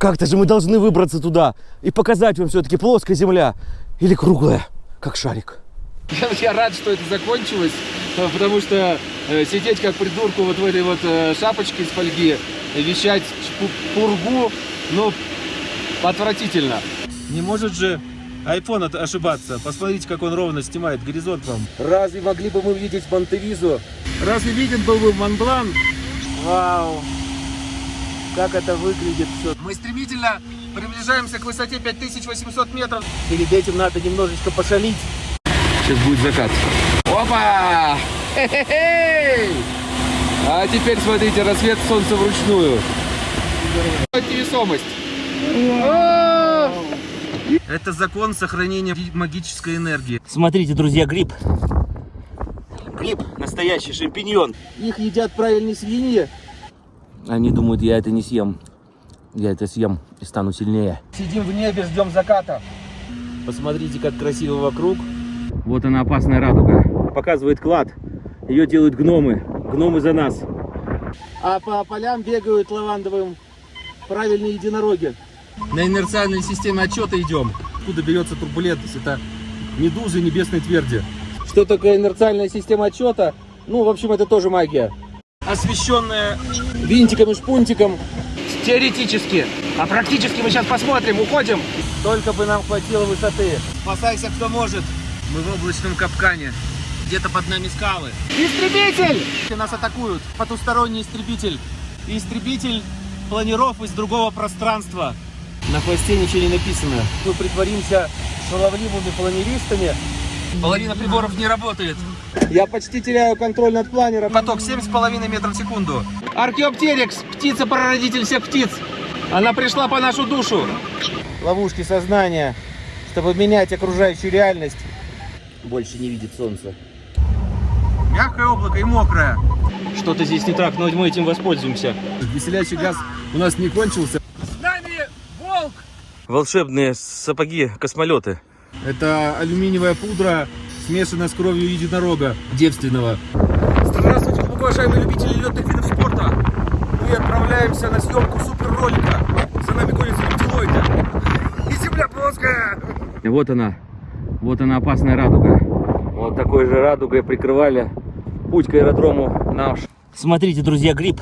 Как-то же мы должны выбраться туда и показать вам все-таки плоская земля или круглая, как шарик. Я, я рад, что это закончилось, э, потому что э, сидеть как придурку вот в этой вот э, шапочке из фольги, вещать пу- пургу, ну, отвратительно. Не может же iPhone ошибаться. Посмотрите, как он ровно снимает горизонт вам. Разве могли бы мы видеть Монтевизу? Разве виден был бы Монблан? Вау! Как это выглядит все. Мы стремительно приближаемся к высоте 5800 метров. Перед этим надо немножечко пошалить. Сейчас будет закат. Опа! А теперь смотрите, рассвет солнца вручную. Невесомость. Это закон сохранения магической энергии. Смотрите, друзья, гриб. Гриб, настоящий шампиньон. Их едят правильные свиньи. Они думают, я это не съем. Я это съем и стану сильнее. Сидим в небе, ждем заката. Посмотрите, как красиво вокруг. Вот она опасная радуга. Показывает клад. Ее делают гномы. Гномы за нас. А по полям бегают лавандовым правильные единороги. На инерциальной системе отчета идем. Откуда берется турбулентность? Это медузы небесной тверди. Что такое инерциальная система отчета? Ну, в общем, это тоже магия. Освещенная Винтиком и шпунтиком. Теоретически. А практически мы сейчас посмотрим, уходим. Только бы нам хватило высоты. Спасайся, кто может. Мы в облачном капкане. Где-то под нами скалы. Истребитель! Нас атакуют. Потусторонний истребитель. Истребитель планиров из другого пространства. На хвосте ничего не написано. Мы притворимся шаловливыми планеристами. Половина приборов не работает. Я почти теряю контроль над планером. Поток 7,5 метров в секунду. Археоптерикс, птица-прародитель всех птиц. Она пришла по нашу душу. Ловушки сознания, чтобы менять окружающую реальность. Больше не видит солнца. Мягкое облако и мокрое. Что-то здесь не так, но мы этим воспользуемся. Веселящий газ у нас не кончился. Волшебные сапоги, космолеты. Это алюминиевая пудра, смешанная с кровью единорога девственного. Здравствуйте, уважаемые любители летных видов спорта. Мы отправляемся на съемку супер-ролика. За нами гонятся рептилоиды. И земля плоская. И вот она. Вот она опасная радуга. Вот такой же радугой прикрывали путь к аэродрому наш. Смотрите, друзья, гриб.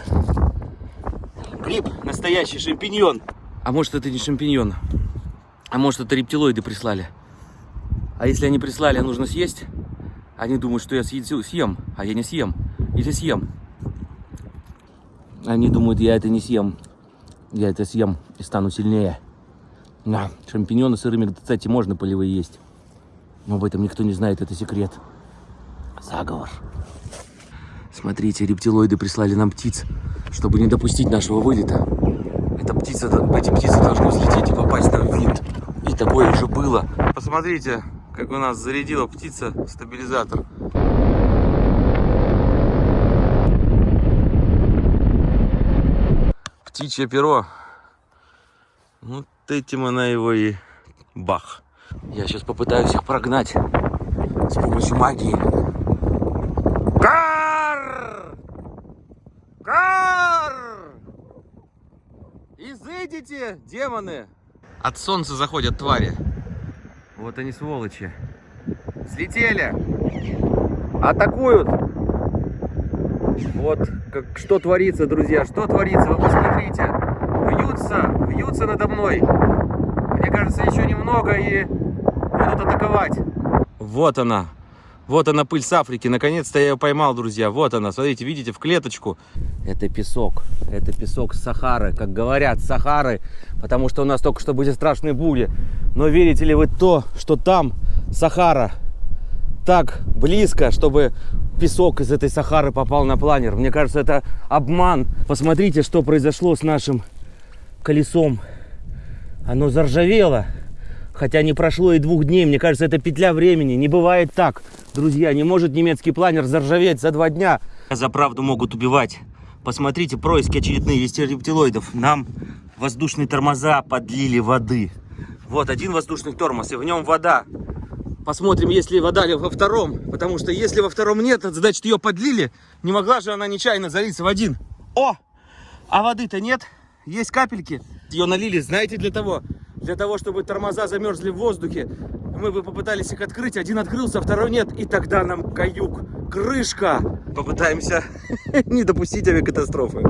Гриб, настоящий шампиньон. А может это не шампиньон? А может это рептилоиды прислали? А если они прислали, нужно съесть? Они думают, что я съем, а я не съем. Или съем. Они думают, я это не съем. Я это съем и стану сильнее. Да, шампиньоны сырыми, кстати, можно полевые есть. Но об этом никто не знает, это секрет. Заговор. Смотрите, рептилоиды прислали нам птиц, чтобы не допустить нашего вылета. Эта птица, эти птицы должны взлететь и попасть нам в винт. И такое уже было. Посмотрите, как у нас зарядила птица стабилизатор. Птичье перо. Вот этим она его и бах. Я сейчас попытаюсь их прогнать с помощью магии. Кар! Кар! Изыдите, демоны! От солнца заходят твари. Вот они сволочи. Слетели! Атакуют! Вот как, что творится, друзья, что творится, вы посмотрите. Вьются, вьются надо мной. Мне кажется, еще немного и будут атаковать. Вот она. Вот она, пыль с Африки. Наконец-то я ее поймал, друзья. Вот она, смотрите, видите, в клеточку. Это песок. Это песок Сахары. Как говорят, Сахары. Потому что у нас только что были страшные бури. Но верите ли вы то, что там Сахара так близко, чтобы песок из этой Сахары попал на планер? Мне кажется, это обман. Посмотрите, что произошло с нашим колесом. Оно заржавело. Хотя не прошло и двух дней. Мне кажется, это петля времени. Не бывает так. Друзья, не может немецкий планер заржаветь за два дня. За правду могут убивать. Посмотрите, происки очередные есть рептилоидов. Нам воздушные тормоза подлили воды. Вот один воздушный тормоз, и в нем вода. Посмотрим, есть ли вода во втором. Потому что если во втором нет, значит ее подлили. Не могла же она нечаянно залиться в один. О! А воды-то нет. Есть капельки. Ее налили, знаете, для того? Для того, чтобы тормоза замерзли в воздухе. Мы бы попытались их открыть, один открылся, второй нет. И тогда нам каюк, крышка. Попытаемся не допустить авиакатастрофы.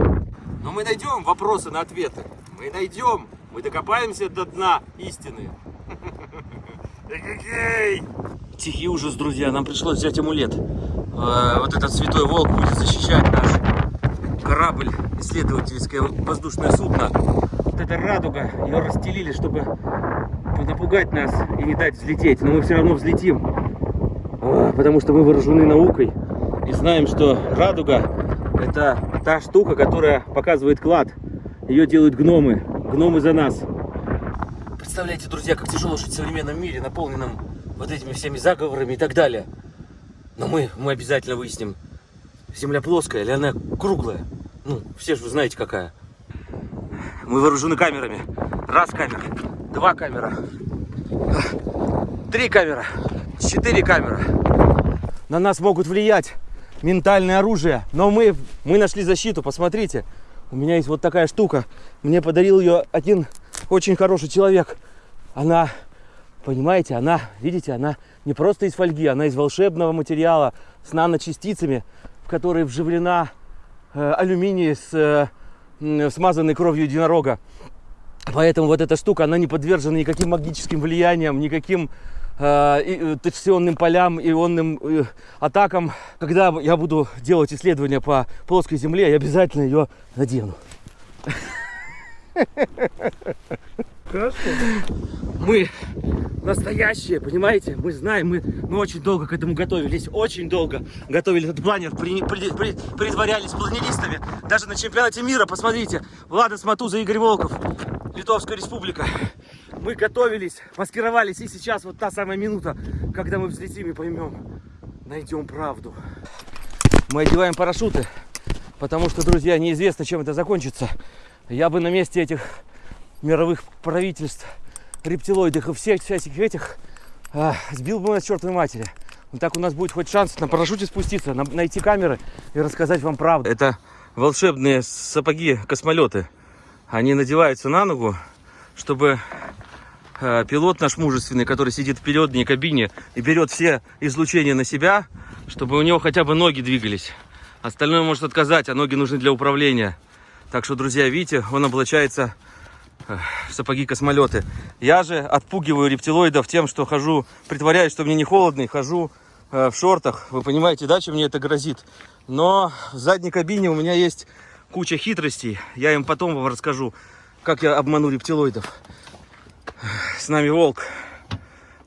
Но мы найдем вопросы на ответы. Мы найдем. Мы докопаемся до дна истины. Тихий ужас, друзья. Нам пришлось взять амулет. Э, Вот этот святой волк будет защищать наш корабль, исследовательское воздушное судно. Вот эта радуга, ее расстелили, чтобы напугать нас и не дать взлететь. Но мы все равно взлетим, А, потому что мы вооружены наукой и знаем, что радуга это та штука, которая показывает клад. Ее делают гномы. Гномы за нас. Представляете, друзья, как тяжело жить в современном мире, наполненном вот этими всеми заговорами и так далее. Но мы, мы обязательно выясним, Земля плоская или она круглая. Ну, все же вы знаете, какая. Мы вооружены камерами. Раз камера, два камера, три камера, четыре камера. На нас могут влиять ментальное оружие. Но мы, мы нашли защиту, посмотрите. У меня есть вот такая штука. Мне подарил ее один очень хороший человек. Она, понимаете, она, видите, она не просто из фольги, она из волшебного материала с наночастицами, в которые вживлена э, алюминий с э, м, смазанной кровью единорога. Поэтому вот эта штука, она не подвержена никаким магическим влияниям, никаким э, э, токсионным полям, ионным э, атакам. Когда я буду делать исследования по плоской земле, я обязательно ее надену. Мы настоящие, понимаете? Мы знаем, мы, мы очень долго к этому готовились, очень долго готовили этот планер, при- при- при- притворялись планеристами. Даже на чемпионате мира, посмотрите, Влада Сматуза, Игорь Волков, Литовская республика. Мы готовились, маскировались, и сейчас вот та самая минута, когда мы взлетим и поймем, найдем правду. Мы одеваем парашюты, потому что, друзья, неизвестно, чем это закончится. Я бы на месте этих мировых правительств, рептилоидов и всех всяких этих а, сбил бы нас чертовой матери. Вот так у нас будет хоть шанс на парашюте спуститься, на- найти камеры и рассказать вам правду. Это волшебные сапоги-космолеты. Они надеваются на ногу, чтобы э, пилот наш мужественный, который сидит в передней кабине и берет все излучения на себя, чтобы у него хотя бы ноги двигались. Остальное может отказать, а ноги нужны для управления. Так что, друзья, видите, он облачается э, сапоги-космолеты. Я же отпугиваю рептилоидов тем, что хожу, притворяюсь, что мне не холодно, и хожу э, в шортах. Вы понимаете, да, чем мне это грозит? Но в задней кабине у меня есть куча хитростей. Я им потом вам расскажу, как я обману рептилоидов. С нами волк.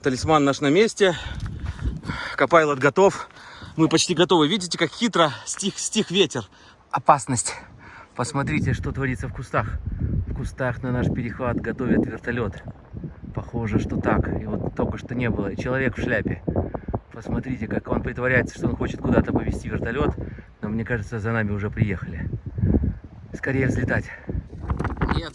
Талисман наш на месте. Копайлот готов. Мы почти готовы. Видите, как хитро стих, стих ветер. Опасность. Посмотрите, что творится в кустах. Кустах на наш перехват готовят вертолет. Похоже, что так. И вот только что не было. Человек в шляпе. Посмотрите, как он притворяется, что он хочет куда-то повезти вертолет. Но мне кажется, за нами уже приехали. Скорее взлетать. Нет,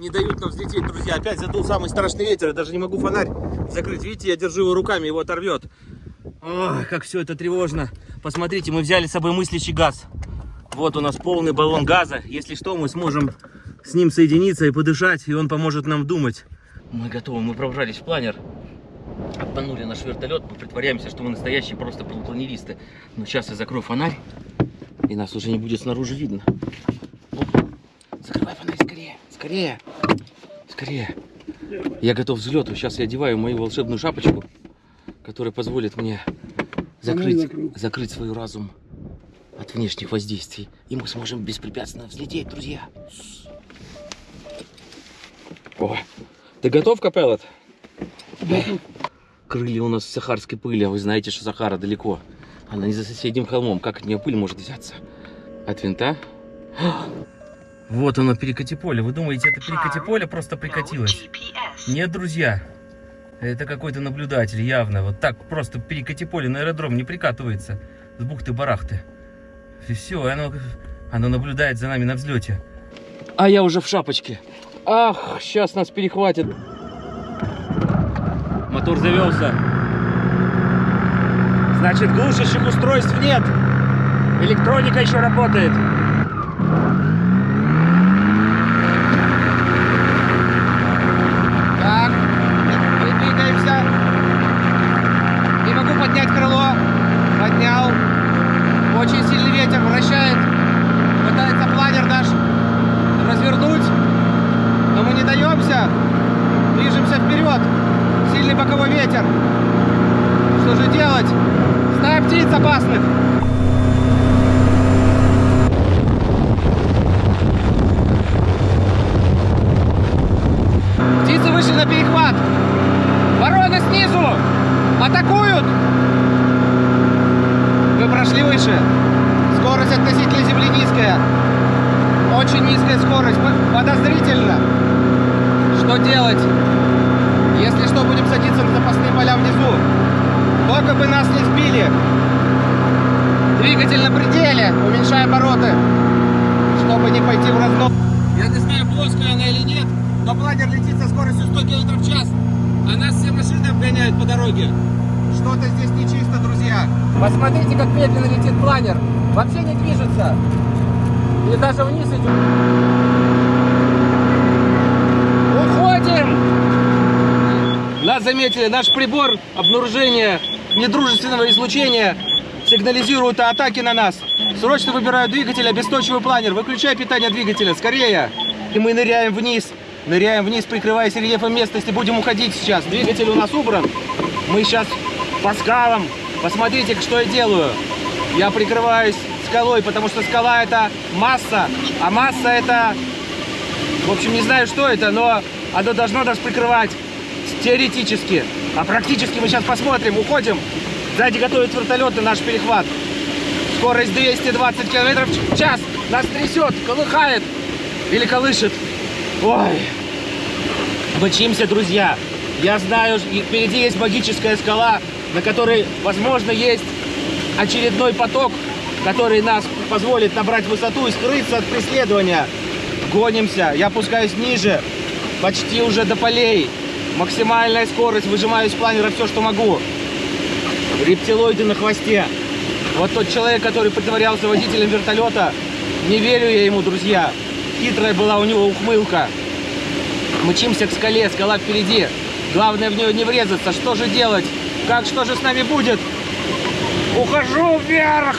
не дают нам взлететь, друзья. Опять задул самый страшный ветер. Я даже не могу фонарь закрыть. Видите, я держу его руками, его оторвет. Ой, как все это тревожно. Посмотрите, мы взяли с собой мыслящий газ. Вот у нас полный баллон газа. Если что, мы сможем с ним соединиться и подышать, и он поможет нам думать. Мы готовы, мы пробрались в планер. Обманули наш вертолет, мы притворяемся, что мы настоящие просто планеристы. Но сейчас я закрою фонарь, и нас уже не будет снаружи видно. Оп. Закрывай фонарь скорее, скорее, скорее. Я готов к взлету. Сейчас я одеваю мою волшебную шапочку, которая позволит мне закрыть, закрыть свой разум от внешних воздействий. И мы сможем беспрепятственно взлететь, друзья. О, ты готов, Капеллот? Крылья у нас в сахарской пыли, а вы знаете, что Сахара далеко. Она не за соседним холмом. Как от нее пыль может взяться? От винта? Вот оно, перекати поле. Вы думаете, это перекати поле просто прикатилось? Нет, друзья. Это какой-то наблюдатель, явно. Вот так просто перекати поле на аэродром не прикатывается. С бухты-барахты. И все, оно, оно наблюдает за нами на взлете. А я уже в шапочке. Ах, сейчас нас перехватит. Мотор завелся. Значит, глушащих устройств нет. Электроника еще работает. мы не даемся. Движемся вперед. Сильный боковой ветер. Что же делать? Стая птиц опасных. Птицы вышли на перехват. Вороны снизу. Атакуют. Вы прошли выше. Скорость относительно земли низкая. Очень низкая скорость. По- Подозрительно. Что делать? Если что, будем садиться на запасные поля внизу. Только бы нас не сбили. Двигатель на пределе. Уменьшай обороты. Чтобы не пойти в разнос. Я не знаю, плоская она или нет, но планер летит со скоростью 100 км в час. А нас все машины обгоняют по дороге. Что-то здесь нечисто, друзья. Посмотрите, как медленно летит планер. Вообще не движется. И даже вниз идет. Уходим! Нас заметили. Наш прибор обнаружения недружественного излучения сигнализирует о атаке на нас. Срочно выбираю двигатель, обесточиваю планер. Выключай питание двигателя, скорее. И мы ныряем вниз. Ныряем вниз, прикрываясь рельефом местности. Будем уходить сейчас. Двигатель у нас убран. Мы сейчас по скалам. Посмотрите, что я делаю. Я прикрываюсь скалой, потому что скала это масса, а масса это, в общем, не знаю, что это, но оно должно нас прикрывать теоретически. А практически мы сейчас посмотрим, уходим. Сзади готовят вертолеты наш перехват. Скорость 220 километров в час. Нас трясет, колыхает или колышет. Ой. Мчимся, друзья. Я знаю, впереди есть магическая скала, на которой, возможно, есть очередной поток, который нас позволит набрать высоту и скрыться от преследования. Гонимся. Я опускаюсь ниже, почти уже до полей. Максимальная скорость, выжимаю из планера все, что могу. Рептилоиды на хвосте. Вот тот человек, который притворялся водителем вертолета, не верю я ему, друзья. Хитрая была у него ухмылка. Мчимся к скале, скала впереди. Главное в нее не врезаться. Что же делать? Как, что же с нами будет? Ухожу вверх!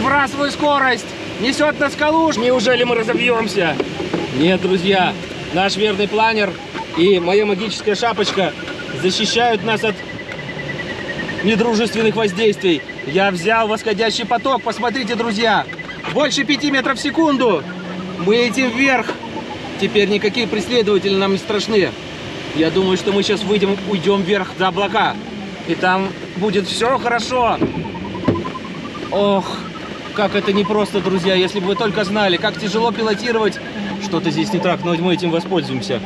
Сбрасываю скорость! Несет на скалу! Неужели мы разобьемся? Нет, друзья, наш верный планер и моя магическая шапочка защищают нас от недружественных воздействий. Я взял восходящий поток. Посмотрите, друзья. Больше 5 метров в секунду. Мы летим вверх. Теперь никакие преследователи нам не страшны. Я думаю, что мы сейчас выйдем, уйдем вверх за облака. И там будет все хорошо. Ох, как это непросто, друзья. Если бы вы только знали, как тяжело пилотировать. Что-то здесь не так, но мы этим воспользуемся.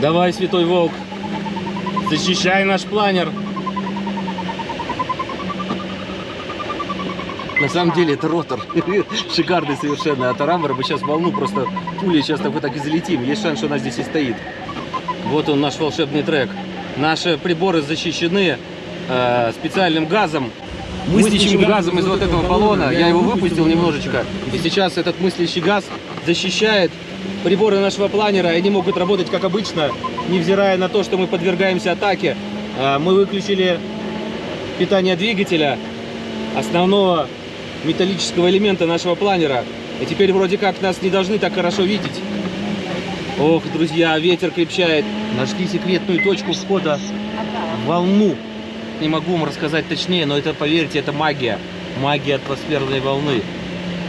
Давай, Святой Волк. Защищай наш планер. На самом деле это ротор. Шикарный совершенно. От Арамбара мы сейчас волну просто пулей сейчас так вот так и залетим. Есть шанс, что она здесь и стоит. Вот он наш волшебный трек. Наши приборы защищены э, специальным газом. Мыслящим газом из вот этого баллона. Я его выпустил немножечко. И сейчас этот мыслящий газ защищает приборы нашего планера. Они могут работать как обычно, невзирая на то, что мы подвергаемся атаке. Э, Мы выключили питание двигателя, основного металлического элемента нашего планера. И теперь вроде как нас не должны так хорошо видеть. Ох, друзья, ветер крепчает. Нашли секретную точку входа волну. Не могу вам рассказать точнее, но это, поверьте, это магия. Магия атмосферной волны.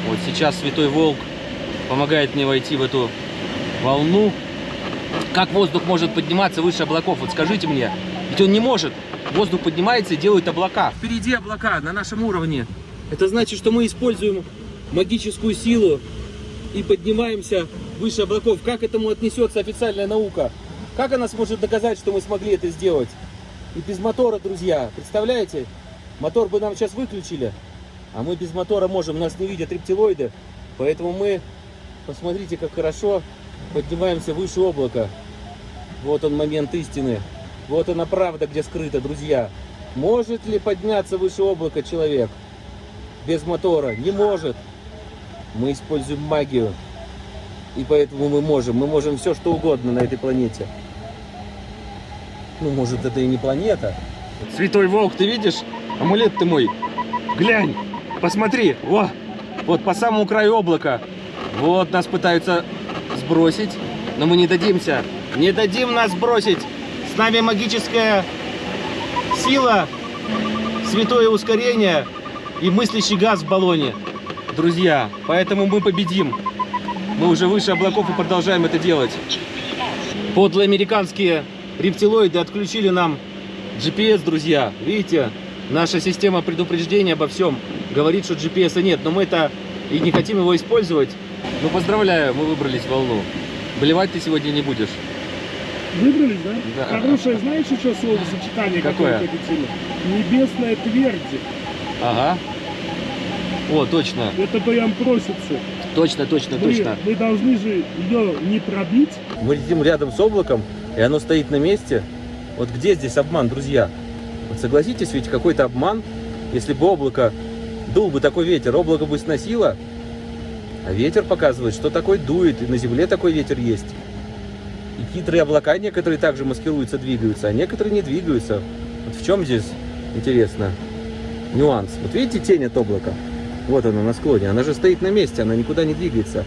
Вот сейчас Святой Волк помогает мне войти в эту волну. Как воздух может подниматься выше облаков? Вот скажите мне. Ведь он не может. Воздух поднимается и делает облака. Впереди облака на нашем уровне. Это значит, что мы используем магическую силу и поднимаемся выше облаков. Как этому отнесется официальная наука? Как она сможет доказать, что мы смогли это сделать? И без мотора, друзья, представляете? Мотор бы нам сейчас выключили, а мы без мотора можем, нас не видят рептилоиды, поэтому мы, посмотрите, как хорошо поднимаемся выше облака. Вот он момент истины. Вот она правда, где скрыта, друзья. Может ли подняться выше облака человек без мотора? Не может. Мы используем магию. И поэтому мы можем. Мы можем все, что угодно на этой планете. Ну, может, это и не планета. Святой Волк, ты видишь? Амулет ты мой. Глянь, посмотри. Во, вот по самому краю облака. Вот нас пытаются сбросить. но мы не дадимся. Не дадим нас бросить. С нами магическая сила, святое ускорение и мыслящий газ в баллоне. Друзья, поэтому мы победим. Мы уже выше облаков и продолжаем это делать. Подлые американские рептилоиды отключили нам GPS, друзья. Видите, наша система предупреждения обо всем говорит, что GPS нет, но мы это и не хотим его использовать. Ну, поздравляю, мы выбрались в волну. Блевать ты сегодня не будешь. Выбрались, да? Да. Хорошее, знаешь еще словосочетание, Какое? которое победило? Небесная твердь. Ага. О, точно, Это прям просится. точно, точно, Мы, точно. мы должны же ее не пробить. Мы летим рядом с облаком, и оно стоит на месте. Вот где здесь обман, друзья? Вот согласитесь, ведь какой-то обман, если бы облако, дул бы такой ветер, облако бы сносило, а ветер показывает, что такой дует, и на земле такой ветер есть. И хитрые облака некоторые также маскируются, двигаются, а некоторые не двигаются. Вот в чем здесь, интересно, нюанс? Вот видите тень от облака? Вот она на склоне, она же стоит на месте, она никуда не двигается.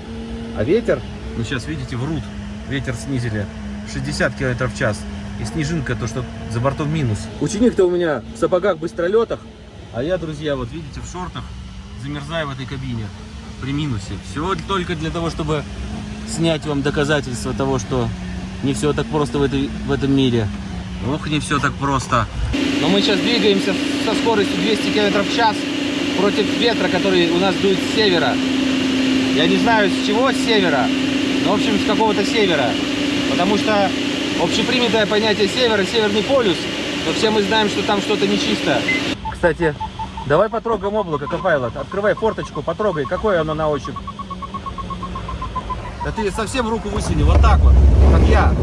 А ветер, ну сейчас видите, врут, ветер снизили 60 км в час. И снежинка, то, что за бортом минус. Ученик-то у меня в сапогах быстролетах, а я, друзья, вот видите, в шортах замерзаю в этой кабине при минусе. Все только для того, чтобы снять вам доказательства того, что не все так просто в, этой, в этом мире. Ох, не все так просто. Но мы сейчас двигаемся со скоростью 200 км в час против ветра, который у нас дует с севера. Я не знаю с чего с севера, но в общем с какого-то севера. Потому что общепринятое понятие севера, северный полюс, но все мы знаем, что там что-то нечисто. Кстати, давай потрогаем облако, Копайлот. Открывай форточку, потрогай, какое оно на ощупь. Да ты совсем руку высуни, вот так вот, как я.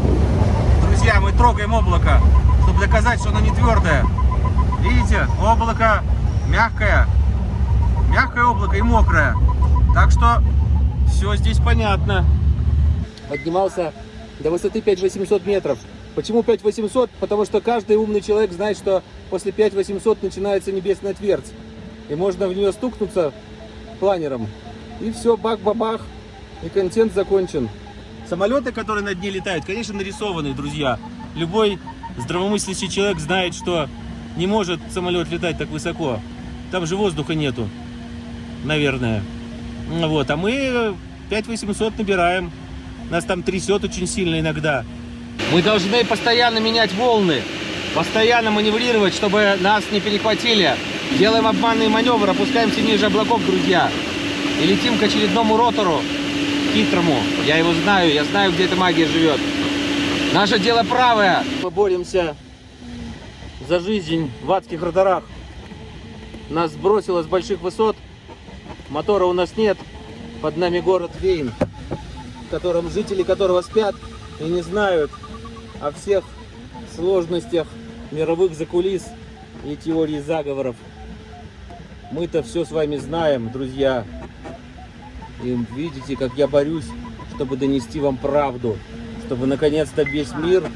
Друзья, мы трогаем облако, чтобы доказать, что оно не твердое. Видите, облако мягкое. Мягкое облако и мокрое. Так что все здесь понятно. Поднимался до высоты 5800 метров. Почему 5800? Потому что каждый умный человек знает, что после 5800 начинается небесная твердь. И можно в нее стукнуться планером. И все, бах-бабах. И контент закончен. Самолеты, которые над ней летают, конечно, нарисованные, друзья. Любой здравомыслящий человек знает, что не может самолет летать так высоко. Там же воздуха нету, наверное. Вот, а мы 5800 набираем. Нас там трясет очень сильно иногда. Мы должны постоянно менять волны, постоянно маневрировать, чтобы нас не перехватили. Делаем обманный маневр, опускаемся ниже облаков, друзья. И летим к очередному ротору, хитрому. Я его знаю, я знаю, где эта магия живет. Наше дело правое. Мы боремся за жизнь в адских роторах. Нас сбросило с больших высот. Мотора у нас нет. Под нами город Вейн, в котором жители которого спят и не знают о всех сложностях мировых закулис и теории заговоров. Мы-то все с вами знаем, друзья. И видите, как я борюсь, чтобы донести вам правду. Чтобы наконец-то весь мир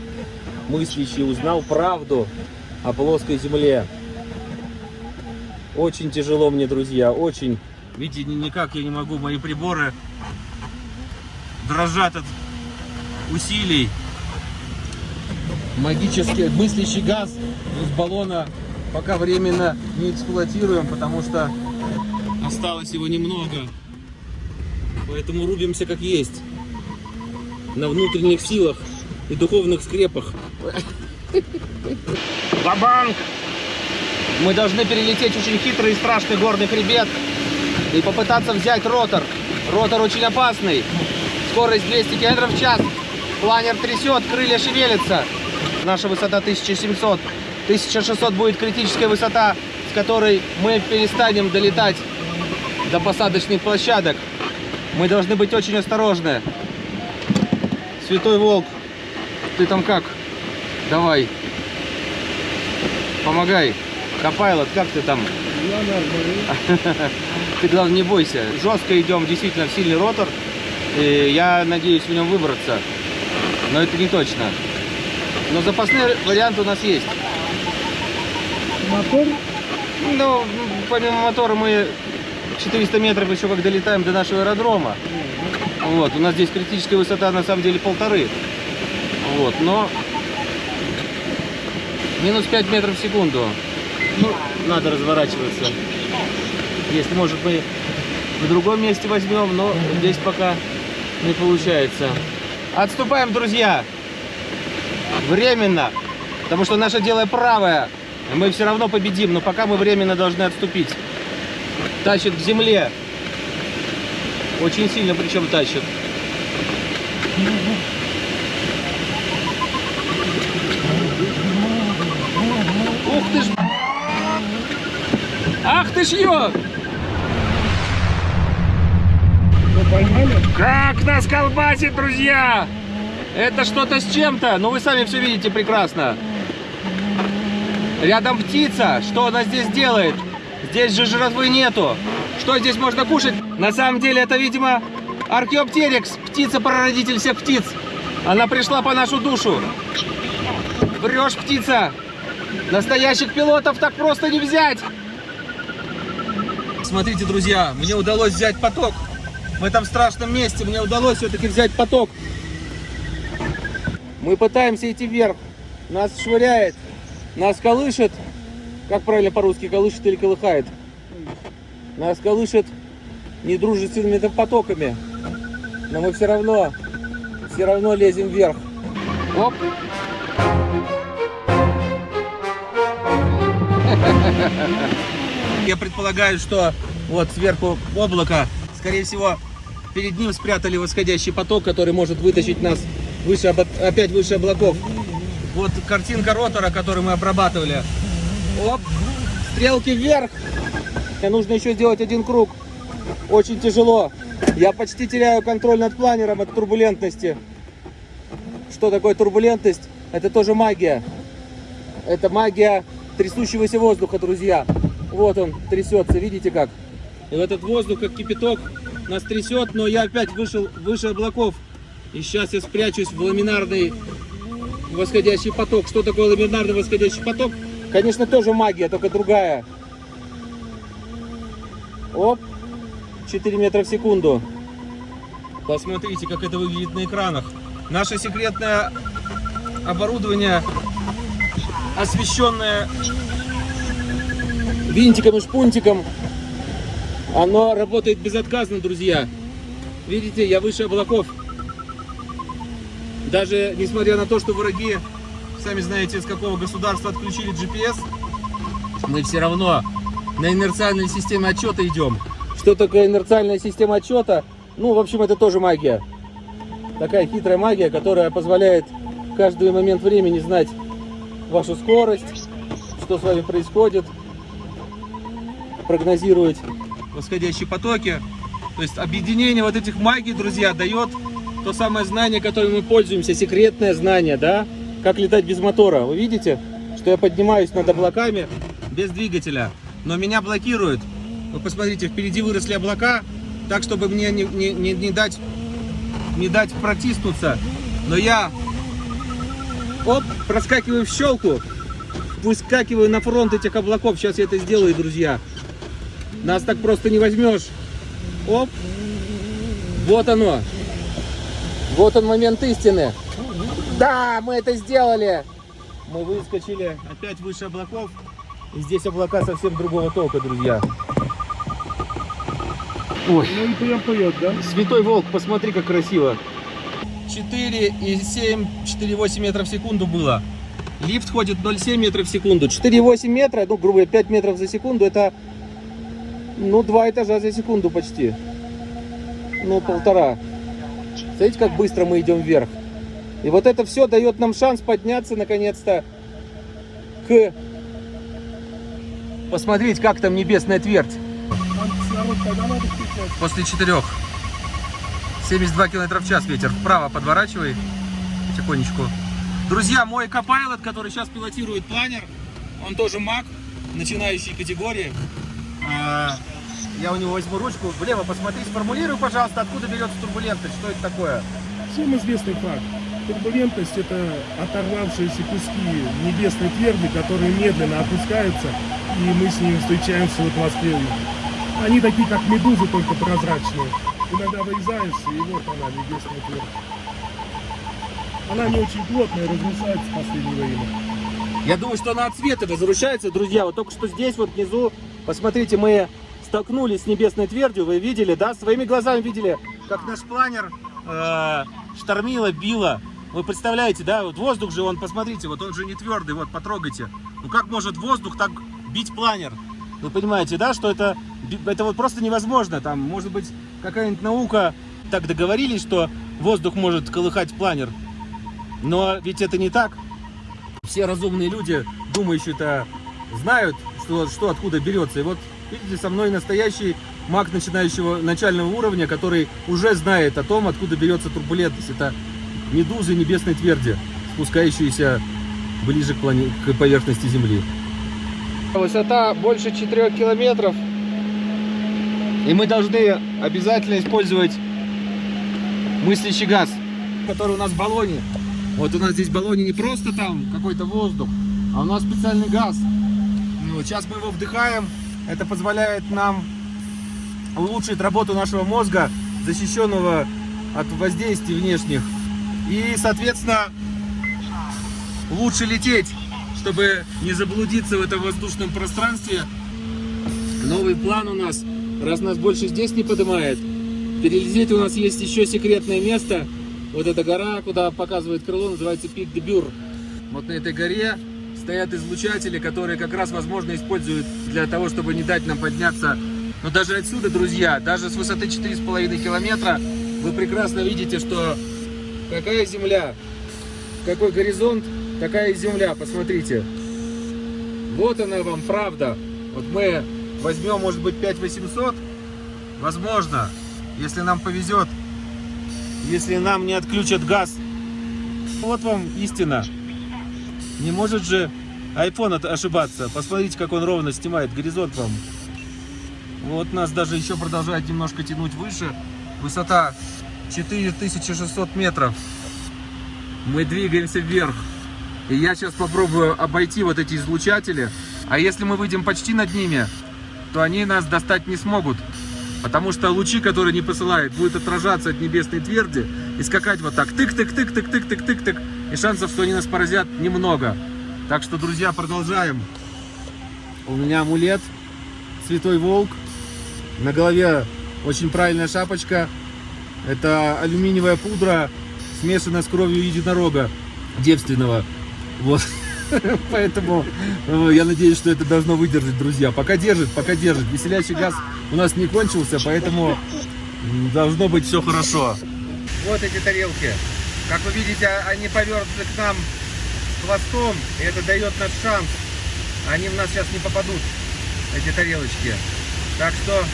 мыслящий узнал правду о плоской земле. Очень тяжело мне, друзья, очень. Видите, ни- никак я не могу, мои приборы дрожат от усилий. Магический мыслящий газ из баллона пока временно не эксплуатируем, потому что Осталось его немного. Поэтому рубимся как есть. на внутренних силах и духовных скрепах. Бабанк! Мы должны перелететь очень хитрый и страшный горный хребет и попытаться взять ротор. Ротор очень опасный. Скорость 200 км в час. Планер трясет, крылья шевелятся. Наша высота 1700. 1600 будет критическая высота, с которой мы перестанем долетать до посадочных площадок. Мы должны быть очень осторожны. Святой Волк, ты там как? Давай. Помогай. Копайлот, как ты там? Я нормально. Ты, главное, не бойся. Жестко идем действительно в сильный ротор. И я надеюсь в нем выбраться. Но это не точно. Но запасной вариант у нас есть. Мотор Ну, помимо мотора мы 400 метров еще как долетаем до нашего аэродрома. Вот, у нас здесь критическая высота на самом деле полторы. Вот, но минус 5 метров в секунду. Ну, надо разворачиваться. Если, может, мы в другом месте возьмем, но здесь пока не получается. Отступаем, друзья! Временно. Потому что наше дело правое. Мы все равно победим, но пока мы временно должны отступить. Тащит к земле. Очень сильно причем тащит. Ух ты ж! Ах ты ж ё! Как нас колбасит, друзья! Это что-то с чем-то, но вы сами все видите прекрасно. Рядом птица. Что она здесь делает? Здесь же жратвы нету. Что здесь можно кушать? На самом деле это, видимо, археоптерикс, птица-прародитель всех птиц. Она пришла по нашу душу. Врешь, птица. Настоящих пилотов так просто не взять. Смотрите, друзья, мне удалось взять поток. В этом страшном месте мне удалось все-таки взять поток. Мы пытаемся идти вверх. Нас швыряет, нас колышет. Как правильно по-русски, колышет или колыхает? Нас колышет недружественными потоками. Но мы все равно, все равно лезем вверх. Оп. Я предполагаю, что вот сверху облако, скорее всего, перед ним спрятали восходящий поток, который может вытащить нас выше, опять выше облаков. Вот картинка ротора, которую мы обрабатывали. Оп, стрелки вверх. Мне нужно еще сделать один круг. Очень тяжело. Я почти теряю контроль над планером от турбулентности. Что такое турбулентность? Это тоже магия. Это магия трясущегося воздуха, друзья. Вот он трясется, видите как? И этот воздух, как кипяток, нас трясет, но я опять вышел выше облаков. И сейчас я спрячусь в ламинарный восходящий поток. Что такое ламинарный восходящий поток? Конечно, тоже магия, только другая. Оп, 4 метра в секунду. Посмотрите, как это выглядит на экранах. Наше секретное оборудование, освещенное винтиком и шпунтиком, оно работает безотказно, друзья. Видите, я выше облаков. Даже несмотря на то, что враги, сами знаете, из какого государства отключили GPS, мы все равно на инерциальной системе отчета идем. Что такое инерциальная система отчета? Ну, в общем, это тоже магия. Такая хитрая магия, которая позволяет в каждый момент времени знать вашу скорость, что с вами происходит, прогнозировать восходящие потоки. То есть объединение вот этих магий, друзья, дает то самое знание, которым мы пользуемся, секретное знание, да? Как летать без мотора. Вы видите, что я поднимаюсь над облаками без двигателя, но меня блокируют. Вы посмотрите, впереди выросли облака, так, чтобы мне не, не, не, не дать, не дать протиснуться. Но я, оп, проскакиваю в щелку, выскакиваю на фронт этих облаков. Сейчас я это сделаю, друзья. Нас так просто не возьмешь. Оп. Вот оно. Вот он момент истины. Да, мы это сделали. Мы выскочили опять выше облаков. И здесь облака совсем другого толка, друзья. Ой, Ну и прям поет, да? святой волк, посмотри, как красиво. 4,7, 4,8 метров в секунду было. Лифт ходит 0,7 метров в секунду. 4,8 метра, ну, грубо говоря, 5 метров за секунду, это, ну, два этажа за секунду почти. Ну, полтора. Смотрите, как быстро мы идем вверх. И вот это все дает нам шанс подняться, наконец-то, к... Посмотреть, как там небесная твердь. После четырех. 72 км в час ветер. Вправо подворачивай. Потихонечку. Друзья, мой Copilot, который сейчас пилотирует планер, он тоже маг, начинающей категории. А, Я у него возьму ручку. Влево посмотри, сформулируй, пожалуйста, откуда берется турбулентность, что это такое. Всем известный факт. Турбулентность – это оторвавшиеся куски небесной тверди, которые медленно опускаются, и мы с ними встречаемся в атмосфере. Они такие, как медузы, только прозрачные. иногда выезжаешь, и вот она, небесная твердь. Она не очень плотная, разрушается в последнее время. Я думаю, что она от света разрушается, друзья. Вот только что здесь, вот внизу, посмотрите, мы столкнулись с небесной твердью. Вы видели, да? Своими глазами видели, как наш планер э, штормило, било. Вы представляете, да? Вот воздух же, он, посмотрите, вот он же не твердый, вот потрогайте. Ну как может воздух так бить планер? Вы понимаете, да, что это, это вот просто невозможно. Там, может быть, какая-нибудь наука так договорились, что воздух может колыхать планер. Но ведь это не так. Все разумные люди, думающие-то, знают, что, что откуда берется. И вот, видите, со мной настоящий маг начинающего начального уровня, который уже знает о том, откуда берется турбулентность. Это медузы небесной тверди, спускающиеся ближе к, плане... к поверхности Земли. Высота больше 4 километров. И мы должны обязательно использовать мыслящий газ, который у нас в баллоне. Вот у нас здесь в баллоне не просто там какой-то воздух, а у нас специальный газ. Ну, сейчас мы его вдыхаем. Это позволяет нам улучшить работу нашего мозга, защищенного от воздействий внешних. И, соответственно, лучше лететь, чтобы не заблудиться в этом воздушном пространстве. Новый план у нас, раз нас больше здесь не поднимает, перелететь у нас есть еще секретное место. Вот эта гора, куда показывает крыло, называется Пик де Бюр. Вот на этой горе стоят излучатели, которые как раз, возможно, используют для того, чтобы не дать нам подняться. Но даже отсюда, друзья, даже с высоты 4,5 километра, вы прекрасно видите, что какая земля, какой горизонт, такая земля, посмотрите. Вот она вам правда. Вот мы возьмем, может быть, 5800, возможно, если нам повезет, если нам не отключат газ. Вот вам истина. Не может же iPhone ошибаться. Посмотрите, как он ровно снимает горизонт вам. Вот нас даже еще продолжает немножко тянуть выше. Высота 4600 метров. Мы двигаемся вверх. И я сейчас попробую обойти вот эти излучатели. А если мы выйдем почти над ними, то они нас достать не смогут. Потому что лучи, которые не посылают, будут отражаться от небесной тверди и скакать вот так. Тык-тык-тык-тык-тык-тык-тык-тык. И шансов, что они нас поразят, немного. Так что, друзья, продолжаем. У меня амулет Святой Волк. На голове очень правильная шапочка. Это алюминиевая пудра, смешанная с кровью единорога девственного. Вот. Поэтому э, я надеюсь, что это должно выдержать, друзья. Пока держит, пока держит. Веселящий газ у нас не кончился, поэтому должно быть все хорошо. Вот эти тарелки. Как вы видите, они повернуты к нам хвостом, и это дает наш шанс. Они в нас сейчас не попадут, эти тарелочки. Так что,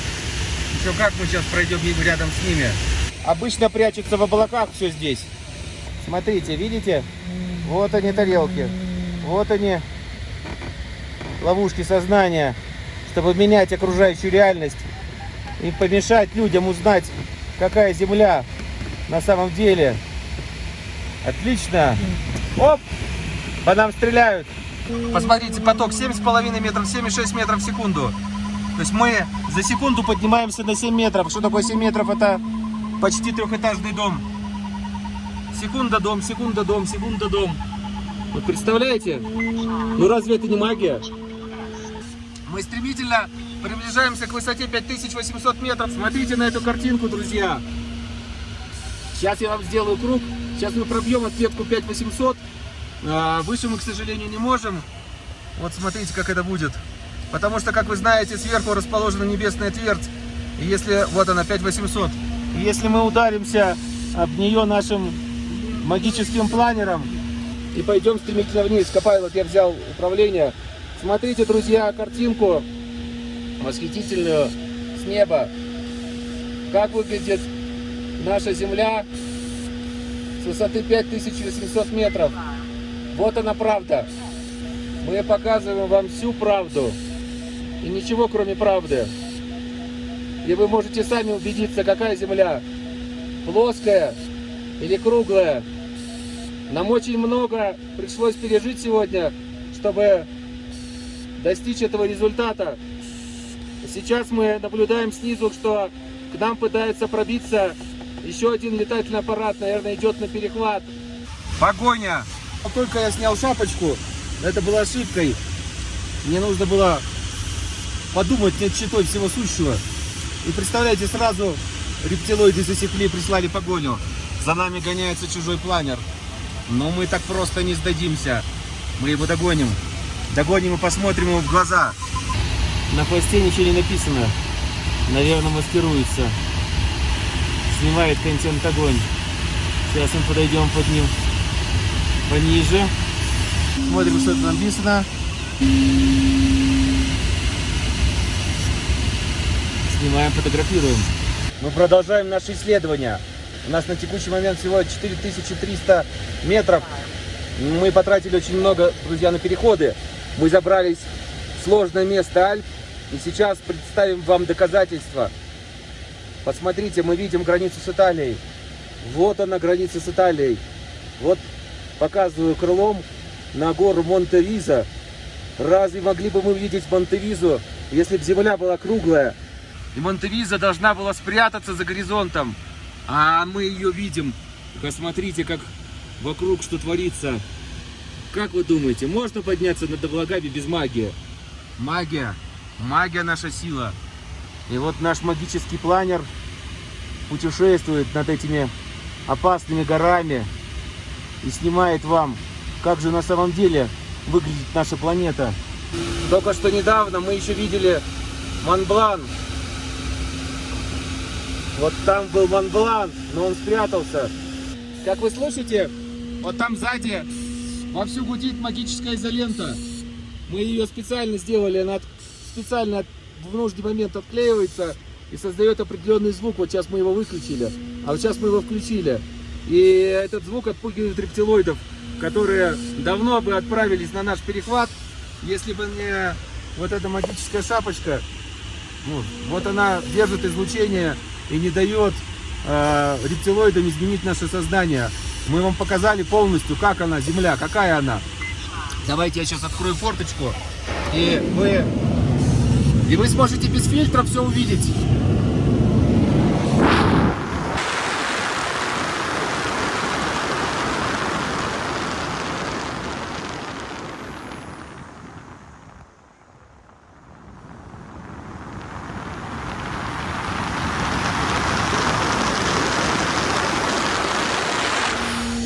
еще как мы сейчас пройдем рядом с ними. Обычно прячутся в облаках все здесь. Смотрите, видите? Вот они тарелки. Вот они, ловушки сознания, чтобы менять окружающую реальность и помешать людям узнать, какая Земля на самом деле. Отлично. Оп! По нам стреляют. Посмотрите, поток 7,5 метров, 7,6 метров в секунду. То есть мы за секунду поднимаемся на 7 метров. Что такое 7 метров? Это почти трехэтажный дом. Секунда дом, секунда дом, секунда дом. Вы представляете? Ну разве это не магия? Мы стремительно приближаемся к высоте 5800 метров. Смотрите на эту картинку, друзья. Сейчас я вам сделаю круг. Сейчас мы пробьем отметку 5800. А, выше мы, к сожалению, не можем. Вот смотрите, как это будет. Потому что, как вы знаете, сверху расположена небесная твердь. И если, вот она, 5800. И если мы ударимся об нее нашим магическим планером и пойдем стремительно вниз. Копайлот я взял управление. Смотрите, друзья, картинку восхитительную с неба. Как выглядит наша Земля с высоты 5800 метров. Вот она правда. Мы показываем вам всю правду. И ничего, кроме правды. И вы можете сами убедиться, какая Земля. Плоская или круглая. Нам очень много пришлось пережить сегодня, чтобы достичь этого результата. Сейчас мы наблюдаем снизу, что К нам пытается пробиться еще один летательный аппарат, наверное, идет на перехват. Погоня! Как только я снял шапочку, это было ошибкой. Мне нужно было подумать над читой всего сущего. И представляете, сразу рептилоиды засекли, прислали погоню. За нами гоняется чужой планер. Но мы так просто не сдадимся. Мы его догоним. Догоним и посмотрим ему в глаза. На хвосте ничего не написано. Наверное, маскируется. Снимает контент огонь. Сейчас мы подойдем под ним пониже. Смотрим, что это написано. Снимаем, фотографируем. Мы продолжаем наше исследование. У нас на текущий момент всего 4300 метров. Мы потратили очень много, друзья, на переходы. Мы забрались в сложное место Альп. И сейчас представим вам доказательства. Посмотрите, мы видим границу с Италией. Вот она, граница с Италией. Вот показываю крылом на гору Монтевиза. Разве могли бы мы видеть Монтевизу, если бы земля была круглая? И Монтевиза должна была спрятаться за горизонтом. А мы ее видим. Посмотрите, как вокруг что творится. Как вы думаете, можно подняться над облагами без магии? Магия. Магия наша сила. И вот наш магический планер путешествует над этими опасными горами и снимает вам, как же на самом деле выглядит наша планета. Только что недавно мы еще видели Монблан. Вот там был Монблан, но он спрятался. Как вы слышите, вот там сзади вовсю гудит магическая изолента. Мы ее специально сделали, она специально в нужный момент отклеивается и создает определенный звук. Вот сейчас мы его выключили, а вот сейчас мы его включили. И этот звук отпугивает рептилоидов, которые давно бы отправились на наш перехват, если бы не вот эта магическая шапочка. Ну, вот она держит излучение и не дает э, рептилоидам изменить наше сознание. Мы вам показали полностью, как она, Земля, какая она. Давайте я сейчас открою форточку, и вы, и вы сможете без фильтра все увидеть.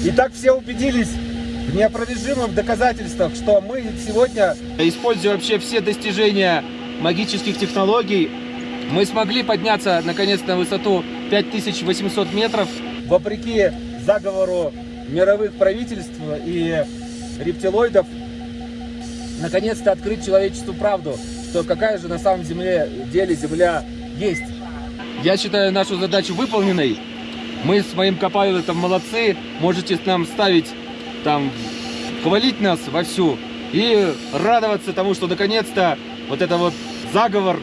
Итак, все убедились в неопровержимых доказательствах, что мы сегодня, используя вообще все достижения магических технологий, мы смогли подняться наконец на высоту 5800 метров. Вопреки заговору мировых правительств и рептилоидов, наконец-то открыть человечеству правду, что какая же на самом земле, деле Земля есть. Я считаю нашу задачу выполненной. Мы с моим копайлотом молодцы. Можете нам ставить, там, хвалить нас вовсю и радоваться тому, что наконец-то вот это вот заговор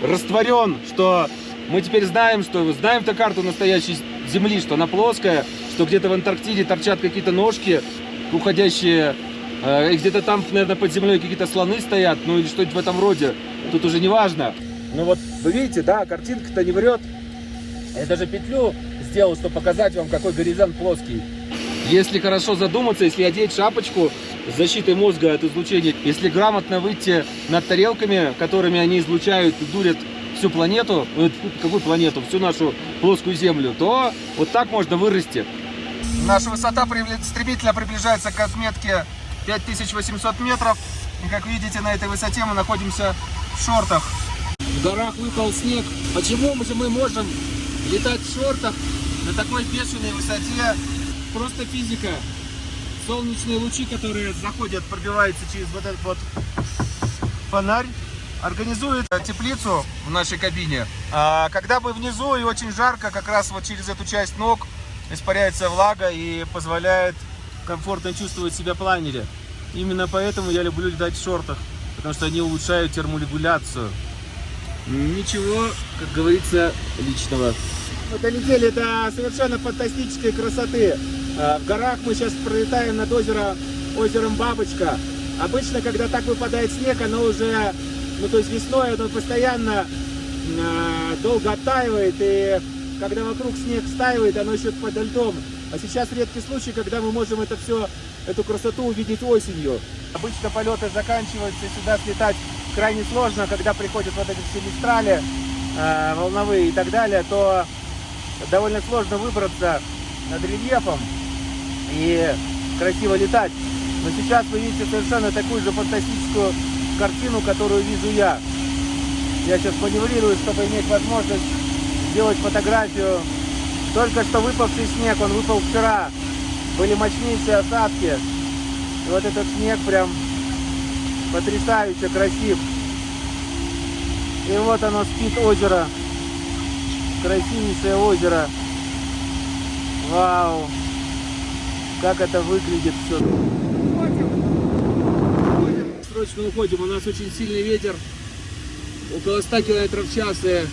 растворен, что мы теперь знаем, что знаем-то карту настоящей Земли, что она плоская, что где-то в Антарктиде торчат какие-то ножки, уходящие, э, и где-то там, наверное, под землей какие-то слоны стоят, ну или что-нибудь в этом роде. Тут уже не важно. Ну вот, вы видите, да, картинка-то не врет. Я даже петлю сделал, чтобы показать вам, какой горизонт плоский. Если хорошо задуматься, если одеть шапочку защитой мозга от излучения, если грамотно выйти над тарелками, которыми они излучают и дурят всю планету, э, какую планету, всю нашу плоскую Землю, то вот так можно вырасти. Наша высота стремительно приближается к отметке 5800 метров. И как видите, на этой высоте мы находимся в шортах. В горах выпал снег. Почему мы же мы можем летать в шортах на такой бешеной высоте? Просто физика. Солнечные лучи, которые заходят, пробиваются через вот этот вот фонарь, организует теплицу в нашей кабине. А когда мы внизу и очень жарко, как раз вот через эту часть ног испаряется влага и позволяет комфортно чувствовать себя планере. Именно поэтому я люблю летать в шортах, потому что они улучшают терморегуляцию. Ничего, как говорится, личного. Мы долетели до совершенно фантастической красоты. А, В горах мы сейчас пролетаем над озеро, озером Бабочка. Обычно, когда так выпадает снег, оно уже, ну то есть весной, оно постоянно э, долго оттаивает, и когда вокруг снег стаивает, оно еще под льдом. А сейчас редкий случай, когда мы можем это все, эту красоту увидеть осенью. Обычно полеты заканчиваются, сюда слетать крайне сложно, когда приходят вот эти все мистрали, э, волновые и так далее, то довольно сложно выбраться над рельефом и красиво летать. Но сейчас вы видите совершенно такую же фантастическую картину, которую вижу я. Я сейчас маневрирую, чтобы иметь возможность сделать фотографию. Только что выпавший снег, он выпал вчера. Были мощнейшие осадки. И вот этот снег прям потрясающе красив. И вот оно спит озеро. Красивейшее озеро. Вау! Как это выглядит все. Срочно уходим, у нас очень сильный ветер. Около 100 километров в час и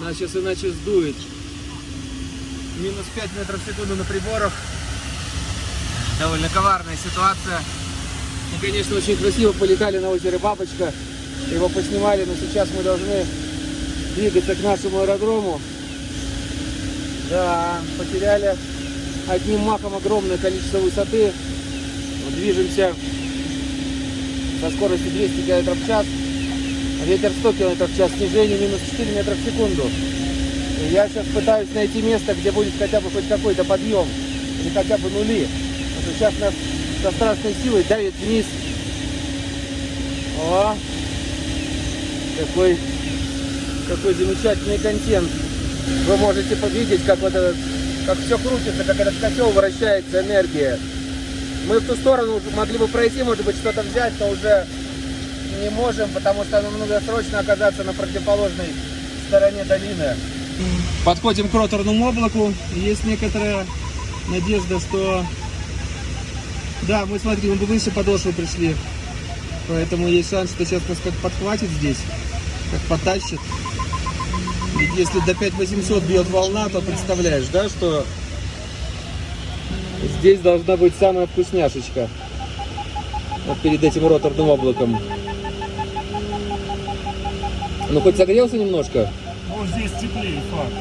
нас сейчас иначе сдует. Минус 5 метров в секунду на приборах. Довольно коварная ситуация. Мы, конечно, очень красиво полетали на озере Бабочка. Его поснимали, но сейчас мы должны двигаться к нашему аэродрому. Да, потеряли одним махом огромное количество высоты. Движемся со скоростью 200 км в час. Ветер 100 км в час, снижение минус 4 метра в секунду. И я сейчас пытаюсь найти место, где будет хотя бы хоть какой-то подъем. Или хотя бы нули. Что сейчас нас со страшной силой давит вниз. О! Какой, какой замечательный контент. Вы можете видеть, как вот этот, как все крутится, как этот котел вращается, энергия. Мы в ту сторону могли бы пройти, может быть, что-то взять, но уже не можем, потому что нам нужно срочно оказаться на противоположной стороне долины. Подходим к роторному облаку. Есть некоторая надежда, что... Да, мы, смотри, мы выше подошвы пришли. Поэтому есть шанс, что сейчас нас как подхватит здесь, как потащит. Ведь если до 5800 бьет волна, то представляешь, да, что здесь должна быть самая вкусняшечка. Вот перед этим роторным облаком. Ну, хоть согрелся немножко? Ну, здесь теплее, факт.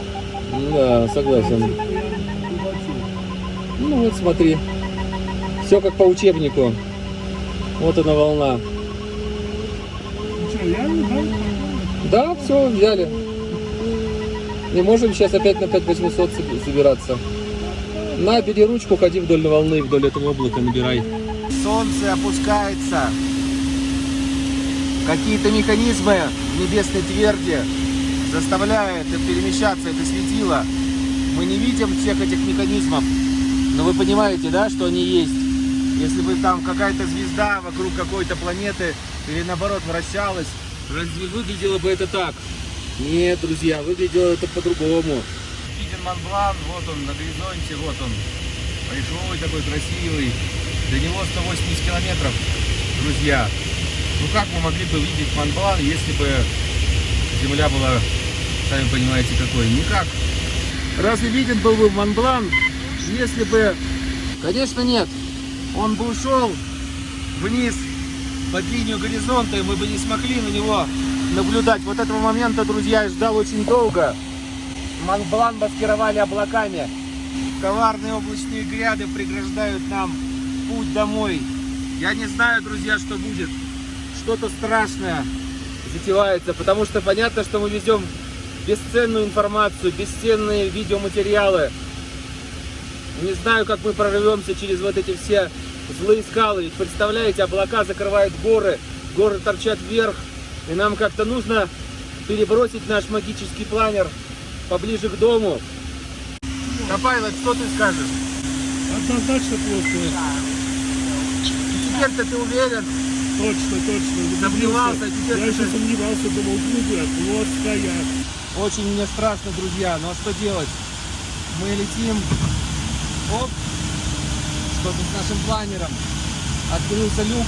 Да, согласен. Ну вот смотри. Все как по учебнику. Вот она волна. Ну что, реально, да? Да, все, взяли. И можем сейчас опять на 5800 собираться. На, бери ручку, ходи вдоль волны, вдоль этого облака, набирай. Солнце опускается. Какие-то механизмы в небесной тверди заставляют перемещаться это светило. Мы не видим всех этих механизмов, но вы понимаете, да, что они есть. Если бы там какая-то звезда вокруг какой-то планеты или наоборот вращалась, разве выглядело бы это так? Нет, друзья, выглядело это по-другому. Виден Монблан, вот он на горизонте, вот он. Большой такой красивый. До него 180 километров, друзья. Ну как мы могли бы видеть Монблан, если бы Земля была, сами понимаете, какой? Никак. Разве виден был бы Монблан, если бы... Конечно нет. Он бы ушел вниз под линию горизонта, и мы бы не смогли на него наблюдать. Вот этого момента, друзья, я ждал очень долго. Монблан маскировали облаками. Коварные облачные гряды преграждают нам путь домой. Я не знаю, друзья, что будет. Что-то страшное затевается, потому что понятно, что мы везем бесценную информацию, бесценные видеоматериалы. Не знаю, как мы прорвемся через вот эти все злые скалы. Ведь представляете, облака закрывают горы, горы торчат вверх, и нам как-то нужно перебросить наш магический планер поближе к дому. Копайлот, что ты скажешь? Однозначно плохо. Теперь-то ты уверен? Точно, точно. Сомневался, теперь Я ты- еще сомневался, думал, круглая, плоская. Очень мне страшно, друзья, но что делать? Мы летим, оп, что тут с нашим планером? Открылся люк,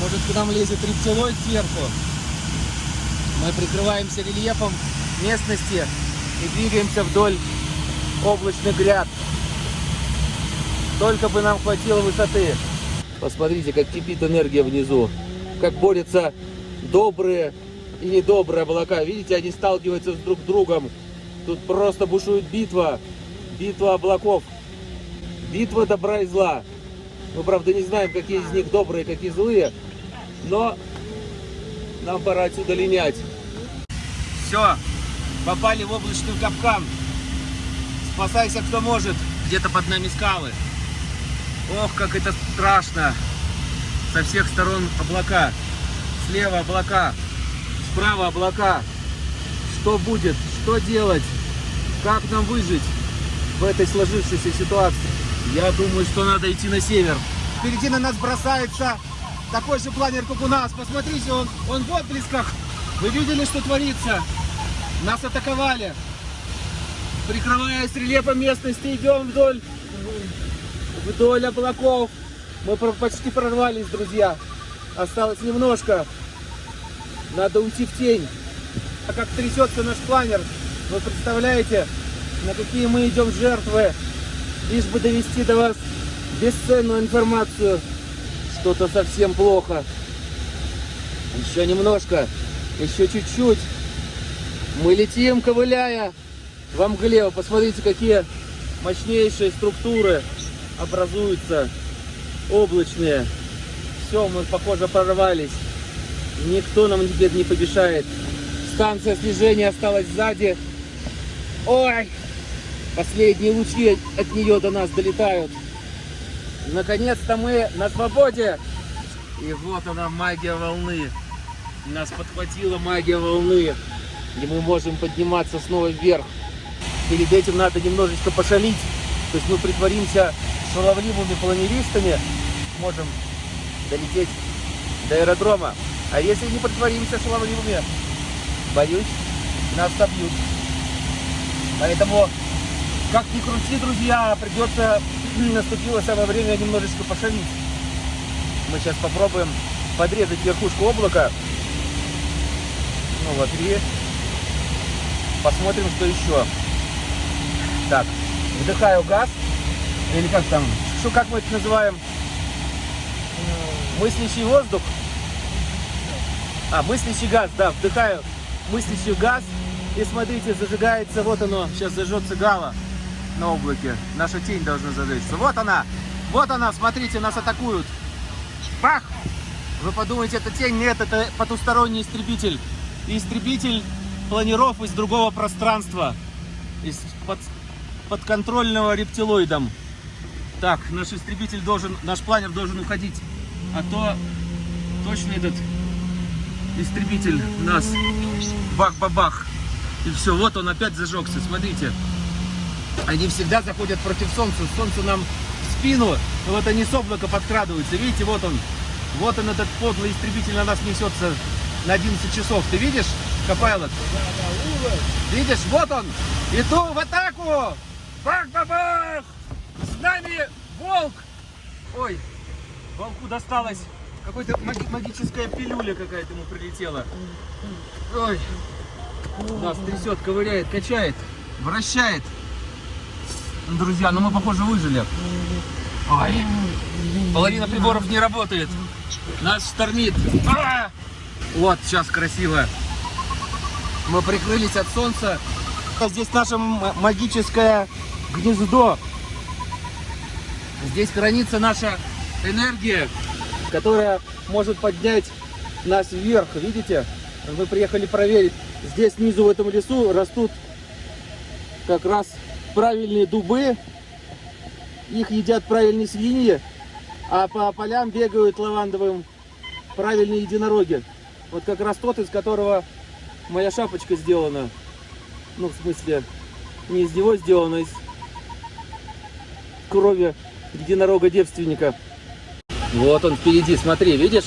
может к нам лезет рептилоид сверху. Мы прикрываемся рельефом местности и двигаемся вдоль облачных гряд. Только бы нам хватило высоты. Посмотрите, как кипит энергия внизу, как борются добрые и недобрые облака. Видите, они сталкиваются друг с другом. Тут просто бушует битва. Битва облаков. Битва добра и зла. Мы, правда, не знаем, какие из них добрые, какие злые. Но нам пора отсюда линять. Все, попали в облачный капкан. Спасайся, кто может. Где-то под нами скалы. Ох, как это страшно. Со всех сторон облака. Слева облака. Справа облака. Что будет? Что делать? Как нам выжить в этой сложившейся ситуации? Я думаю, что надо идти на север. Впереди на нас бросается такой же планер, как у нас. Посмотрите, он, он в отблесках. Вы видели, что творится? Нас атаковали. Прикрываясь рельефом местности, идем вдоль, вдоль облаков. Мы почти прорвались, друзья. Осталось немножко. Надо уйти в тень. А как трясется наш планер, вы представляете, на какие мы идем жертвы, лишь бы довести до вас бесценную информацию. Что-то совсем плохо. Еще немножко, еще чуть-чуть. Мы летим, ковыляя во мгле. Посмотрите, какие мощнейшие структуры образуются, облачные. Все, мы, похоже, прорвались. Никто нам теперь не помешает. Станция слежения осталась сзади. Ой! Последние лучи от нее до нас долетают. Наконец-то мы на свободе. И вот она, магия волны. Нас подхватила магия волны. И мы можем подниматься снова вверх. Перед этим надо немножечко пошалить. То есть мы притворимся шаловливыми планеристами. Можем долететь до аэродрома. А если не притворимся шаловливыми, боюсь, нас собьют. Поэтому, как ни крути, друзья, придется, наступило самое время немножечко пошалить. Мы сейчас попробуем подрезать верхушку облака. Ну вот, и посмотрим, что еще. Так, вдыхаю газ. Или как там? Что, как мы это называем? Мыслящий воздух. А, мыслящий газ, да, вдыхаю мыслящий газ. И смотрите, зажигается, вот оно, сейчас зажжется гала на облаке. Наша тень должна зажечься. Вот она, вот она, смотрите, нас атакуют. Бах! Вы подумаете, это тень? Нет, это потусторонний истребитель. Истребитель планиров из другого пространства. Из под, подконтрольного рептилоидом. Так, наш истребитель должен, наш планер должен уходить. А то точно этот истребитель нас бах-бабах. И все, вот он опять зажегся, смотрите. Они всегда заходят против солнца. Солнце нам в спину. Вот они с облака подкрадываются. Видите, вот он. Вот он, этот подлый истребитель на нас несется на 11 часов. Ты видишь, Копайлот? Видишь, вот он. Иду в атаку. Бах-бабах! С нами волк. Ой, волку досталось. Какой-то маги- магическая пилюля какая-то ему прилетела. Ой. Нас трясет, ковыряет, качает, вращает. Друзья, ну мы, похоже, выжили. Ой. Половина приборов не работает. Нас штормит. А! Вот, сейчас красиво. Мы прикрылись от солнца. Здесь наше магическое гнездо. Здесь хранится наша энергия, которая может поднять нас вверх. Видите? Мы приехали проверить. Здесь снизу в этом лесу растут как раз правильные дубы. Их едят правильные свиньи, а по полям бегают лавандовым правильные единороги. Вот как раз тот, из которого моя шапочка сделана. Ну, в смысле, не из него сделана, а из крови единорога-девственника. Вот он впереди, смотри, видишь?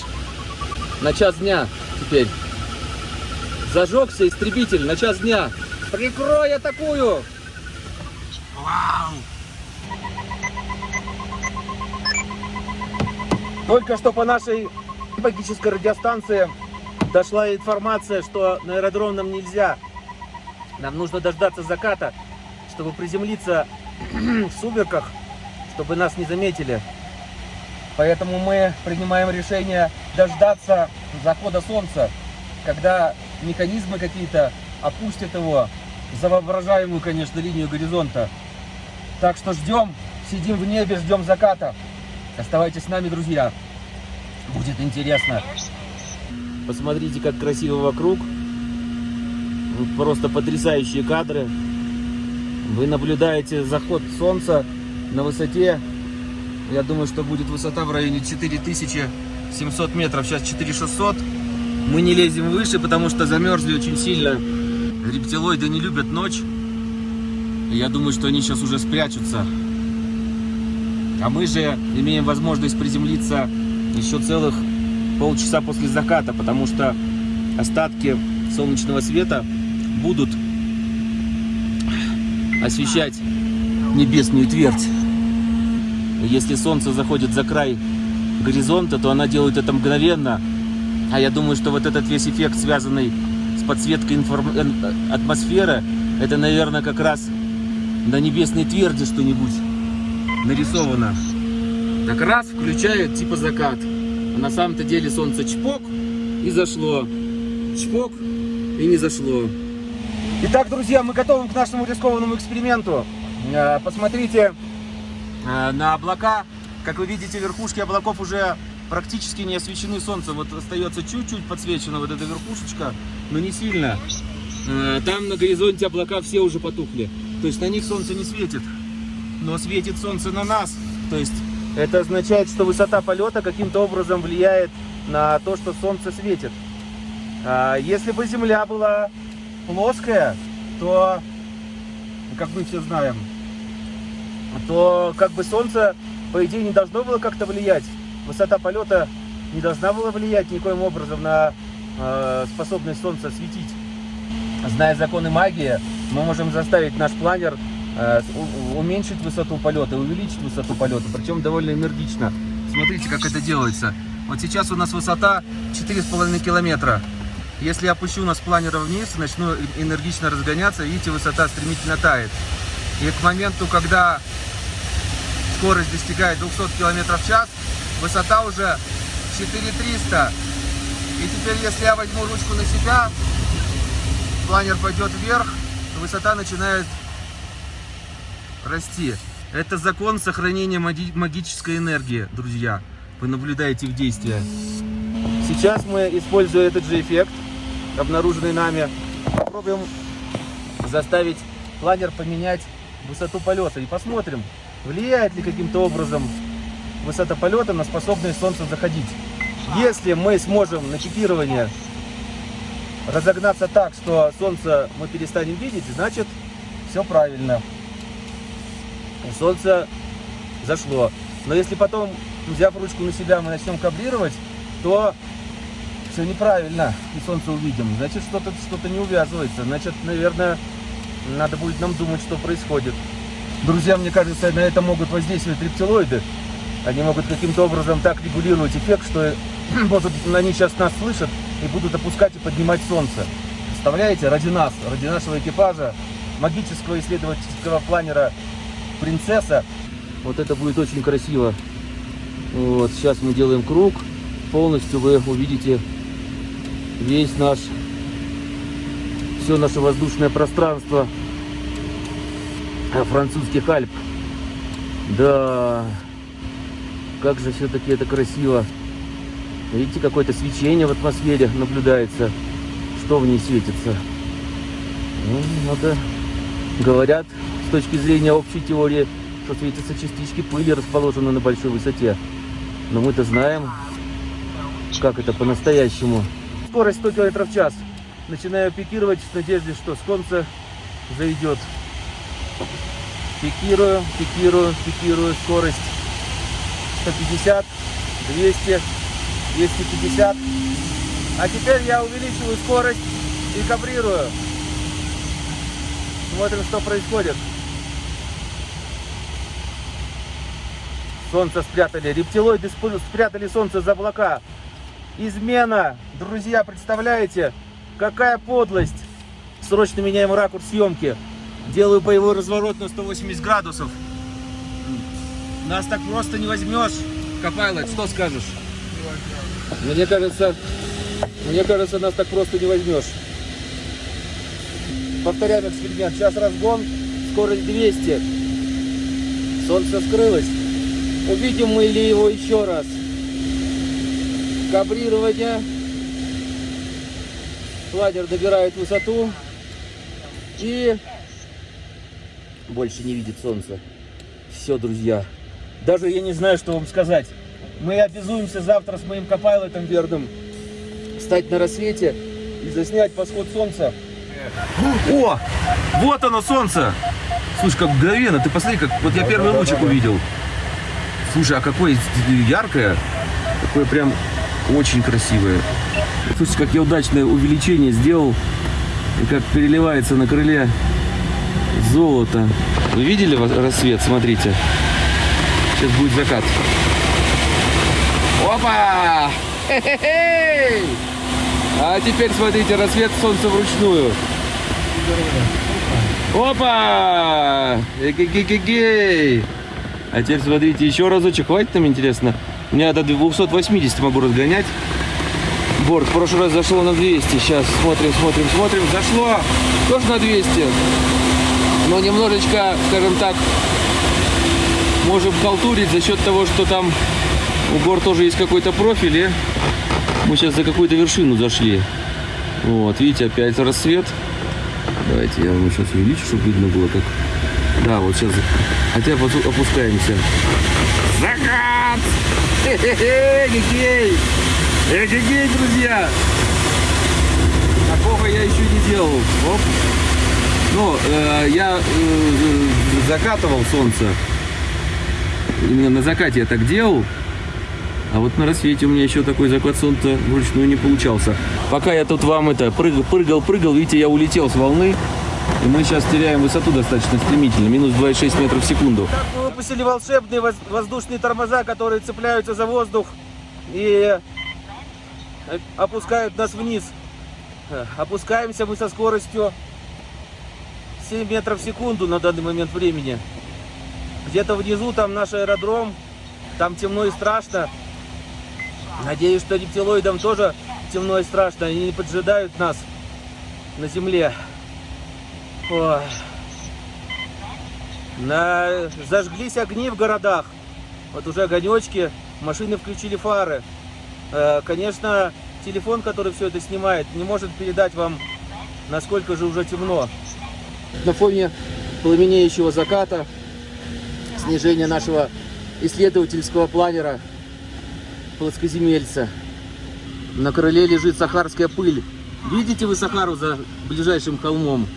На час дня теперь. Зажегся истребитель на час дня. Прикрой атакую! Вау! Только что по нашей магической радиостанции дошла информация, что на аэродром нам нельзя. Нам нужно дождаться заката, чтобы приземлиться в сумерках, чтобы нас не заметили. Поэтому мы принимаем решение дождаться захода солнца, когда механизмы какие-то опустят его за воображаемую, конечно, линию горизонта. Так что ждем, сидим в небе, ждем заката. Оставайтесь с нами, друзья. Будет интересно. Посмотрите, как красиво вокруг. Просто потрясающие кадры. Вы наблюдаете заход солнца на высоте. Я думаю, что будет высота в районе 4700 метров. Сейчас 4600. Мы не лезем выше, потому что замерзли очень сильно. Рептилоиды не любят ночь. Я думаю, что они сейчас уже спрячутся. А мы же имеем возможность приземлиться еще целых полчаса после заката, потому что остатки солнечного света будут освещать небесную твердь. Если солнце заходит за край горизонта, то она делает это мгновенно. А я думаю, что вот этот весь эффект, связанный с подсветкой информ- э, атмосферы, это, наверное, как раз на небесной тверди что-нибудь нарисовано. Так раз включает типа закат. А на самом-то деле солнце чпок и зашло. Чпок и не зашло. Итак, друзья, мы готовы к нашему рискованному эксперименту. Э, Посмотрите э, на облака. Как вы видите, верхушки облаков уже практически не освещены солнцем. Вот остается чуть-чуть подсвечена вот эта верхушечка, но не сильно. Э, Там на горизонте облака все уже потухли. То есть на них солнце не светит, но светит солнце на нас. То есть это означает, что высота полета каким-то образом влияет на то, что солнце светит. А Если бы Земля была плоская, то, как мы все знаем, то как бы Солнце, по идее, не должно было как-то влиять. Высота полета не должна была влиять никоим образом на э, способность Солнца светить. Зная законы магии, мы можем заставить наш планер уменьшить высоту полета, увеличить высоту полета, причем довольно энергично. Смотрите, как это делается. Вот сейчас у нас высота 4,5 километра. Если я опущу нас планера вниз, начну энергично разгоняться, видите, высота стремительно тает. И к моменту, когда скорость достигает 200 км в час, высота уже 4300. И теперь, если я возьму ручку на себя, планер пойдет вверх, высота начинает расти. Это закон сохранения маги- магической энергии, друзья. Вы наблюдаете их действия. Сейчас мы, используя этот же эффект, обнаруженный нами, попробуем заставить планер поменять высоту полета. И посмотрим, влияет ли каким-то образом высота полета на способность Солнца заходить. Если мы сможем на чипирование разогнаться так, что Солнце мы перестанем видеть, значит все правильно. Солнце зашло. Но если потом, взяв ручку на себя, мы начнем каблировать, то все неправильно, и солнце увидим. Значит, что-то что не увязывается. Значит, наверное, надо будет нам думать, что происходит. Друзья, мне кажется, на это могут воздействовать рептилоиды. Они могут каким-то образом так регулировать эффект, что может, они сейчас нас слышат и будут опускать и поднимать солнце. Представляете, ради нас, ради нашего экипажа, магического исследовательского планера «Принцесса», Вот это будет очень красиво. Вот, сейчас мы делаем круг. Полностью вы увидите весь наш, все наше воздушное пространство французских Альп. Да, как же все-таки это красиво. Видите, какое-то свечение в атмосфере наблюдается. Что в ней светится? Ну, надо, говорят, с точки зрения общей теории, что светятся частички пыли, расположенные на большой высоте. Но мы-то знаем, как это по-настоящему. Скорость 100 км в час. Начинаю пикировать в надежде, что солнце зайдет. Пикирую, пикирую, пикирую. Скорость 150, 200, 250. А теперь я увеличиваю скорость и кабрирую. Смотрим, что происходит. Солнце спрятали. Рептилоиды спрятали солнце за облака. Измена. Друзья, представляете, какая подлость. Срочно меняем ракурс съемки. Делаю боевой разворот на 180 градусов. Нас так просто не возьмешь. Копайлот, что скажешь? Мне кажется, мне кажется, нас так просто не возьмешь. Повторяем эксперимент. Сейчас разгон, скорость 200. Солнце скрылось. Увидим мы ли его еще раз. Кабрирование. Планер добирает высоту. И больше не видит солнца. Все, друзья. Даже я не знаю, что вам сказать. Мы обязуемся завтра с моим копайлотом верным встать на рассвете и заснять восход солнца. О, вот оно солнце. Слушай, как мгновенно. Ты посмотри, как вот я первый лучик увидел. Слушай, а какое яркое. Такое прям очень красивое. Слушай, как я удачное увеличение сделал. И как переливается на крыле золото. Вы видели рассвет? Смотрите. Сейчас будет закат. Опа! Хе-хе-хей! А теперь смотрите, рассвет солнца вручную. Опа! Эгегегегей! А теперь смотрите, еще разочек. Хватит нам, интересно? У меня до 280 могу разгонять. Борт в прошлый раз зашло на 200. Сейчас смотрим, смотрим, смотрим. Зашло тоже на 200. Но немножечко, скажем так, можем халтурить за счет того, что там у гор тоже есть какой-то профиль. И мы сейчас за какую-то вершину зашли. Вот, видите, опять рассвет. Давайте я вам сейчас увеличу, чтобы видно было, как... Да, вот сейчас. Хотя опускаемся. Закат! Хе-хе-хе, Эгегей! Эгегей, друзья! Такого я еще не делал. Оп. Ну, э, я э, закатывал солнце. Именно на закате я так делал. А вот на рассвете у меня еще такой захват солнца вручную не получался. Пока я тут вам это прыгал, прыгал, прыгал, видите, я улетел с волны. И мы сейчас теряем высоту достаточно стремительно. Минус 2,6 метров в секунду. Так мы выпустили волшебные воз- воздушные тормоза, которые цепляются за воздух и э, опускают нас вниз. Э, Опускаемся мы со скоростью 7 метров в секунду на данный момент времени. Где-то внизу там наш аэродром, там темно и страшно. Надеюсь, что рептилоидам тоже темно и страшно, они не поджидают нас на земле. Ой. На... Зажглись огни в городах. Вот уже огонечки, машины включили фары. Э, Конечно, телефон, который все это снимает, не может передать вам, насколько же уже темно. На фоне пламенеющего заката, снижение нашего исследовательского планера плоскоземельца. На крыле лежит сахарская пыль. Видите вы Сахару за ближайшим холмом?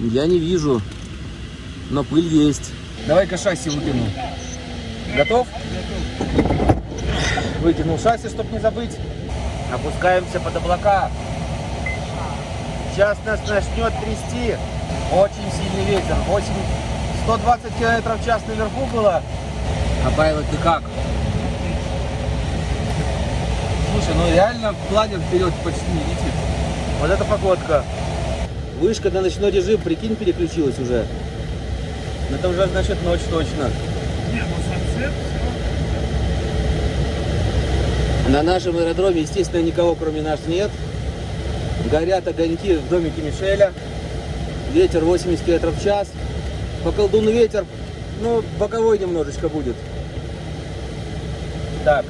Я не вижу, но пыль есть. Давай-ка шасси выкину. Готов? Выкинул шасси, чтобы не забыть. Опускаемся под облака. Сейчас нас начнет трясти. Очень сильный ветер. 8, 120 километров в час наверху было. А Байло, ты как? Слушай, ну реально планер вперед почти не летит. Вот это погодка. Вышка на ночной режим, прикинь, переключилась уже. Ну это уже значит ночь точно. На нашем аэродроме, естественно, никого кроме нас нет. Горят огоньки в домике Мишеля. Ветер 80 км в час. По колдуну ветер, ну, боковой немножечко будет. Так,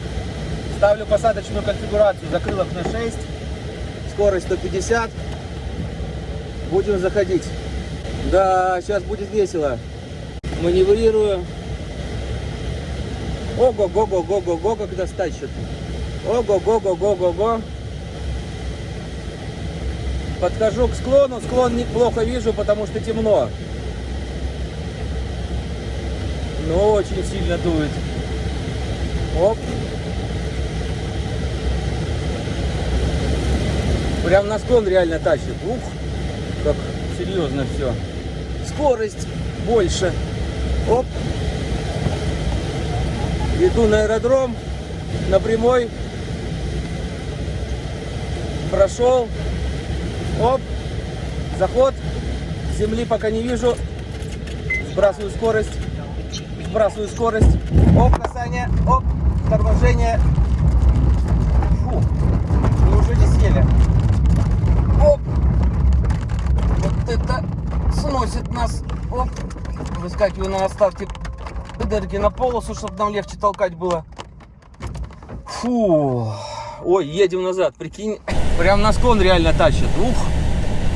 ставлю посадочную конфигурацию. Закрылок на 6. Скорость 150. Будем заходить. Да, сейчас будет весело. Маневрирую. Ого-го-го-го-го-го, когда стачет. Ого-го-го-го-го-го. Подхожу к склону. Склон неплохо вижу, потому что темно. Но очень сильно дует. Оп. Прям на склон реально тащит. Ух, как серьезно все. Скорость больше. Оп. Иду на аэродром, на прямой. Прошел. Оп. Заход. Земли пока не вижу. Сбрасываю скорость. Сбрасываю скорость. Оп, касание. Оп, торможение. Фу. Неужели сели? Оп. Вот это Выскакиваю на оставьте энергии на полосу, чтобы нам легче толкать было. Фу. Ой, едем назад, прикинь. Прям на склон реально тащит. Ух,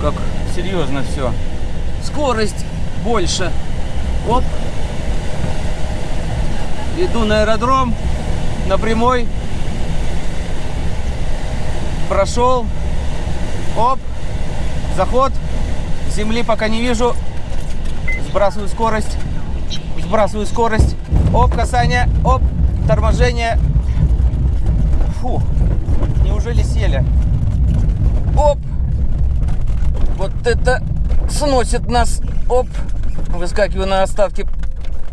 как серьезно все. Скорость больше. Оп. Иду на аэродром, на прямой. Прошел. Оп. Заход. Земли пока не вижу. Сбрасываю скорость. Сбрасываю скорость. Оп, касание. Оп, торможение. Фу. Неужели сели? Оп. Вот это сносит нас. Оп. Выскакиваю на оставке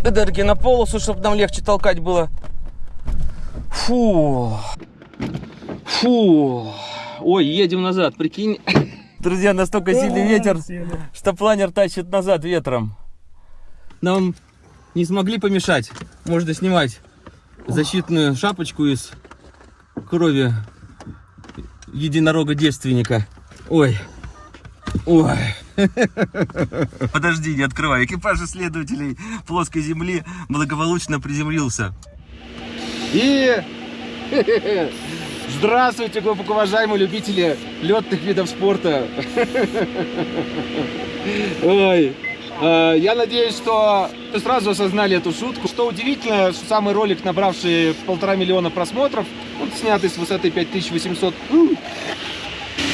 энергии на полосу, чтобы нам легче толкать было. Фу. Фу. Ой, едем назад, прикинь. Друзья, настолько сильный ветер, что планер тащит назад ветром. Нам не смогли помешать. Можно снимать защитную шапочку из крови единорога-девственника. Ой. Ой. Подожди, не открывай. Экипаж исследователей плоской земли благополучно приземлился. И здравствуйте, глубоко уважаемые любители летных видов спорта. Ой. Э, Я надеюсь, что вы сразу осознали эту шутку. Что удивительно, что самый ролик, набравший полтора миллиона просмотров, он снятый с высоты 5800. М.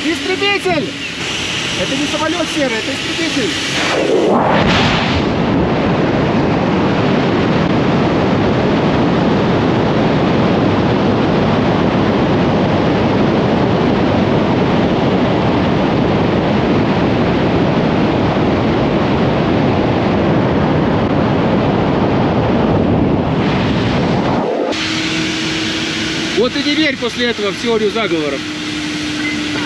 Истребитель! Это не самолет серый, это истребитель. Верь после этого в теорию заговоров.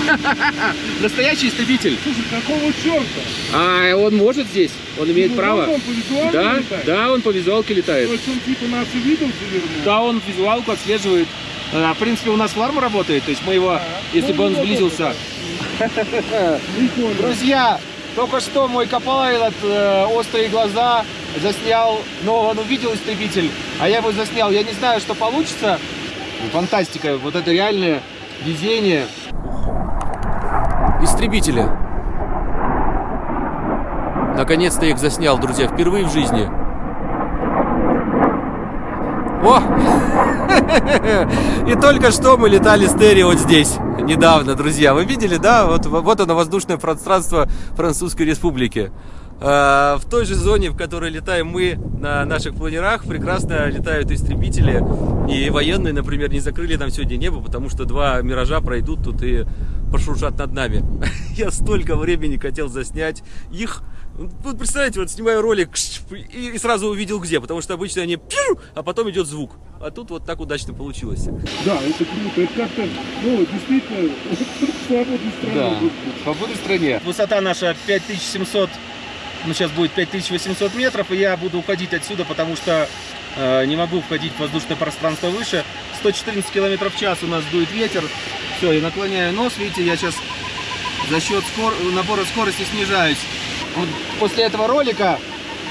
Настоящий истребитель. Слушай, какого черта? А он может здесь? Он имеет Ну, право? он по Да, летает? да, он по визуалке То летает. есть он типа нас увидел, завернул? Да, он визуалку отслеживает. А, В принципе, у нас фларм работает, то есть мы его, если бы он Ну, сблизился... Друзья, только что мой копайлот э, «Острые глаза» заснял, но он увидел истребитель, а я его заснял. Я не знаю, что получится. Фантастика, вот это реальное везение. Истребители. Наконец-то их заснял, друзья, впервые в жизни. О! И только что мы летали с Терри вот здесь, недавно, друзья. Вы видели, да? Вот, вот оно, воздушное пространство Французской Республики. А, В той же зоне, в которой летаем мы на наших планерах, прекрасно летают истребители. И военные, например, не закрыли нам сегодня небо, потому что два миража пройдут тут и пошуршат над нами. Я столько времени хотел заснять их. Вот представляете, вот снимаю ролик и сразу увидел где, потому что обычно они пью, а потом идет звук. А тут вот так удачно получилось. Да, это круто. Это как-то, ну, действительно, свободной страной. в свободной стране. Высота наша 5700, ну сейчас будет 5800 метров, и я буду уходить отсюда, потому что э, не могу входить в воздушное пространство выше. 114 километров в час у нас дует ветер. Все, я наклоняю нос, видите, я сейчас за счет скор... набора скорости снижаюсь. Вот после этого ролика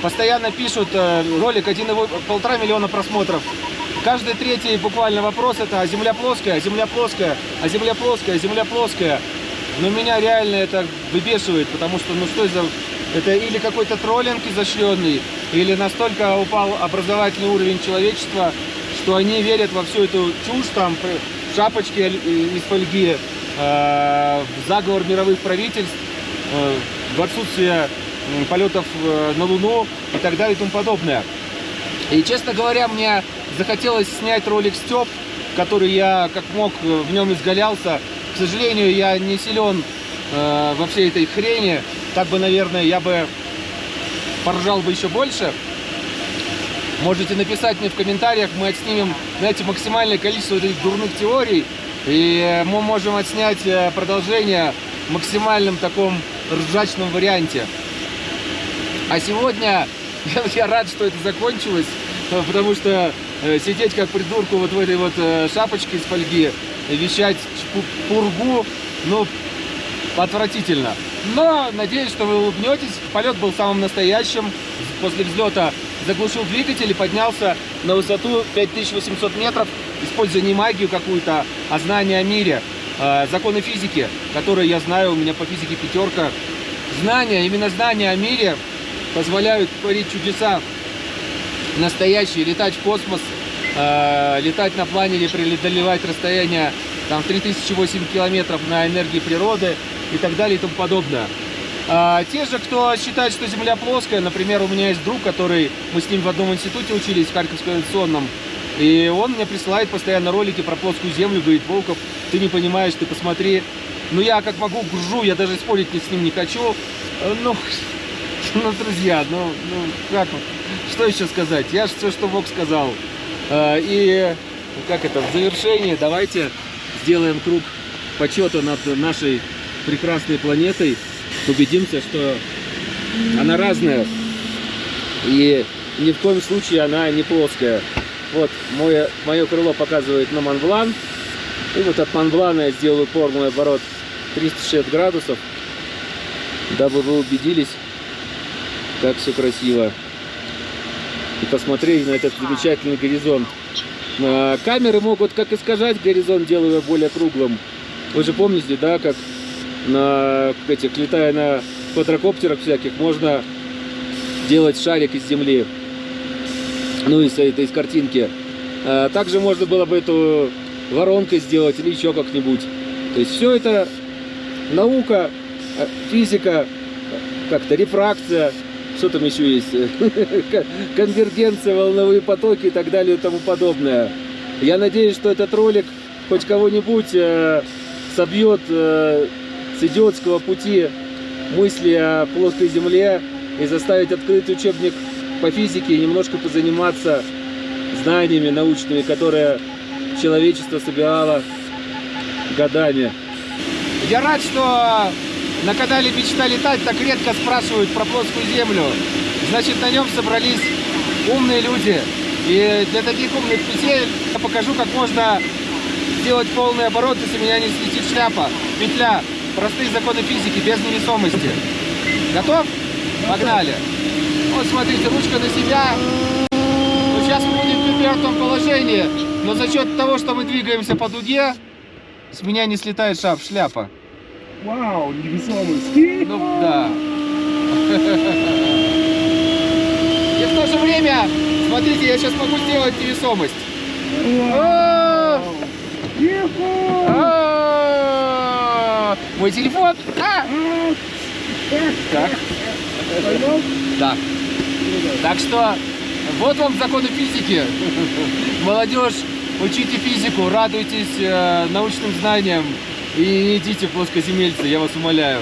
постоянно пишут э, ролик 1,5 миллиона просмотров. Каждый третий буквально вопрос это а земля плоская, а земля плоская, а земля плоская, а земля плоская. Но меня реально это выбешивает, потому что ну что за... Это или какой-то троллинг изощренный, или настолько упал образовательный уровень человечества, что они верят во всю эту чушь, там, шапочки из фольги, э, заговор мировых правительств, э, в отсутствие полетов э, на Луну и так далее и тому подобное. И, честно говоря, мне захотелось снять ролик Степ, который я как мог э, в нем изгалялся. К сожалению, я не силен э, во всей этой хрени. Так бы, наверное, я бы поржал бы еще больше. Можете написать мне в комментариях, мы отснимем, знаете, максимальное количество этих дурных теорий. И мы можем отснять э, продолжение в максимальном таком ржачном варианте. А сегодня я, рад, что это закончилось, потому что э, сидеть как придурку вот в этой вот э, шапочке из фольги, вещать пургу, ну, отвратительно. Но надеюсь, что вы улыбнетесь. Полет был самым настоящим. после взлета заглушил двигатель и поднялся на высоту 5800 метров, используя не магию какую-то, а знания о мире, э, законы физики, которые я знаю, у меня по физике пятерка. Знания, именно знания о мире позволяют творить чудеса настоящие, летать в космос, э, летать на планере, преодолевать расстояние там 3008 километров на энергии природы и так далее и тому подобное. А, те же, кто считает, что Земля плоская, например, у меня есть друг, который, мы с ним в одном институте учились, в Харьковском авиационном, и он мне присылает постоянно ролики про плоскую Землю, говорит, Волков, ты не понимаешь, ты посмотри. Ну, я как могу, гружу, я даже спорить с ним не хочу. Э, Ну, ну, друзья, ну, ну, как вот, что еще сказать? Я же все, что мог, сказал. А, И, как это, в завершении давайте сделаем круг почета над нашей прекрасной планетой. Убедимся, что она разная. И ни в коем случае она не плоская. Вот мое, мое крыло показывает на Монблан. И вот от Монблана я сделаю полный оборот 360 градусов, дабы вы убедились, как все красиво. И посмотрели на этот замечательный горизонт. А, Камеры могут как искажать горизонт, делая более круглым. Вы же помните, да, как на этих, летая на квадрокоптерах всяких, можно делать шарик из земли. Ну, из этой из картинки. А, Также можно было бы эту воронкой сделать или еще как-нибудь. То есть все это наука, э, физика, как-то рефракция, что там еще есть, конвергенция, волновые потоки и так далее и тому подобное. Я надеюсь, что этот ролик хоть кого-нибудь э, собьет э, идиотского пути мысли о плоской земле и заставить открыть учебник по физике и немножко позаниматься знаниями научными, которые человечество собирало годами. Я рад, что на канале «Мечта летать» так редко спрашивают про плоскую землю. Значит, на нем собрались умные люди. И для таких умных людей я покажу, как можно сделать полный оборот, если меня не слетит шляпа. Петля. Простые законы физики, без невесомости. Готов? Погнали. Вот смотрите, ручка на себя. Ну, сейчас мы будем в припертом положении, но за счет того, что мы двигаемся по дуге, с меня не слетает шап, шляпа. Вау, невесомость. Ну да. И в то же время, смотрите, я сейчас могу сделать невесомость. А, Мой телефон. А! Так. Да. Так что вот вам законы физики. Молодежь, учите физику, радуйтесь э, научным знаниям и не идите плоскоземельцы, я вас умоляю.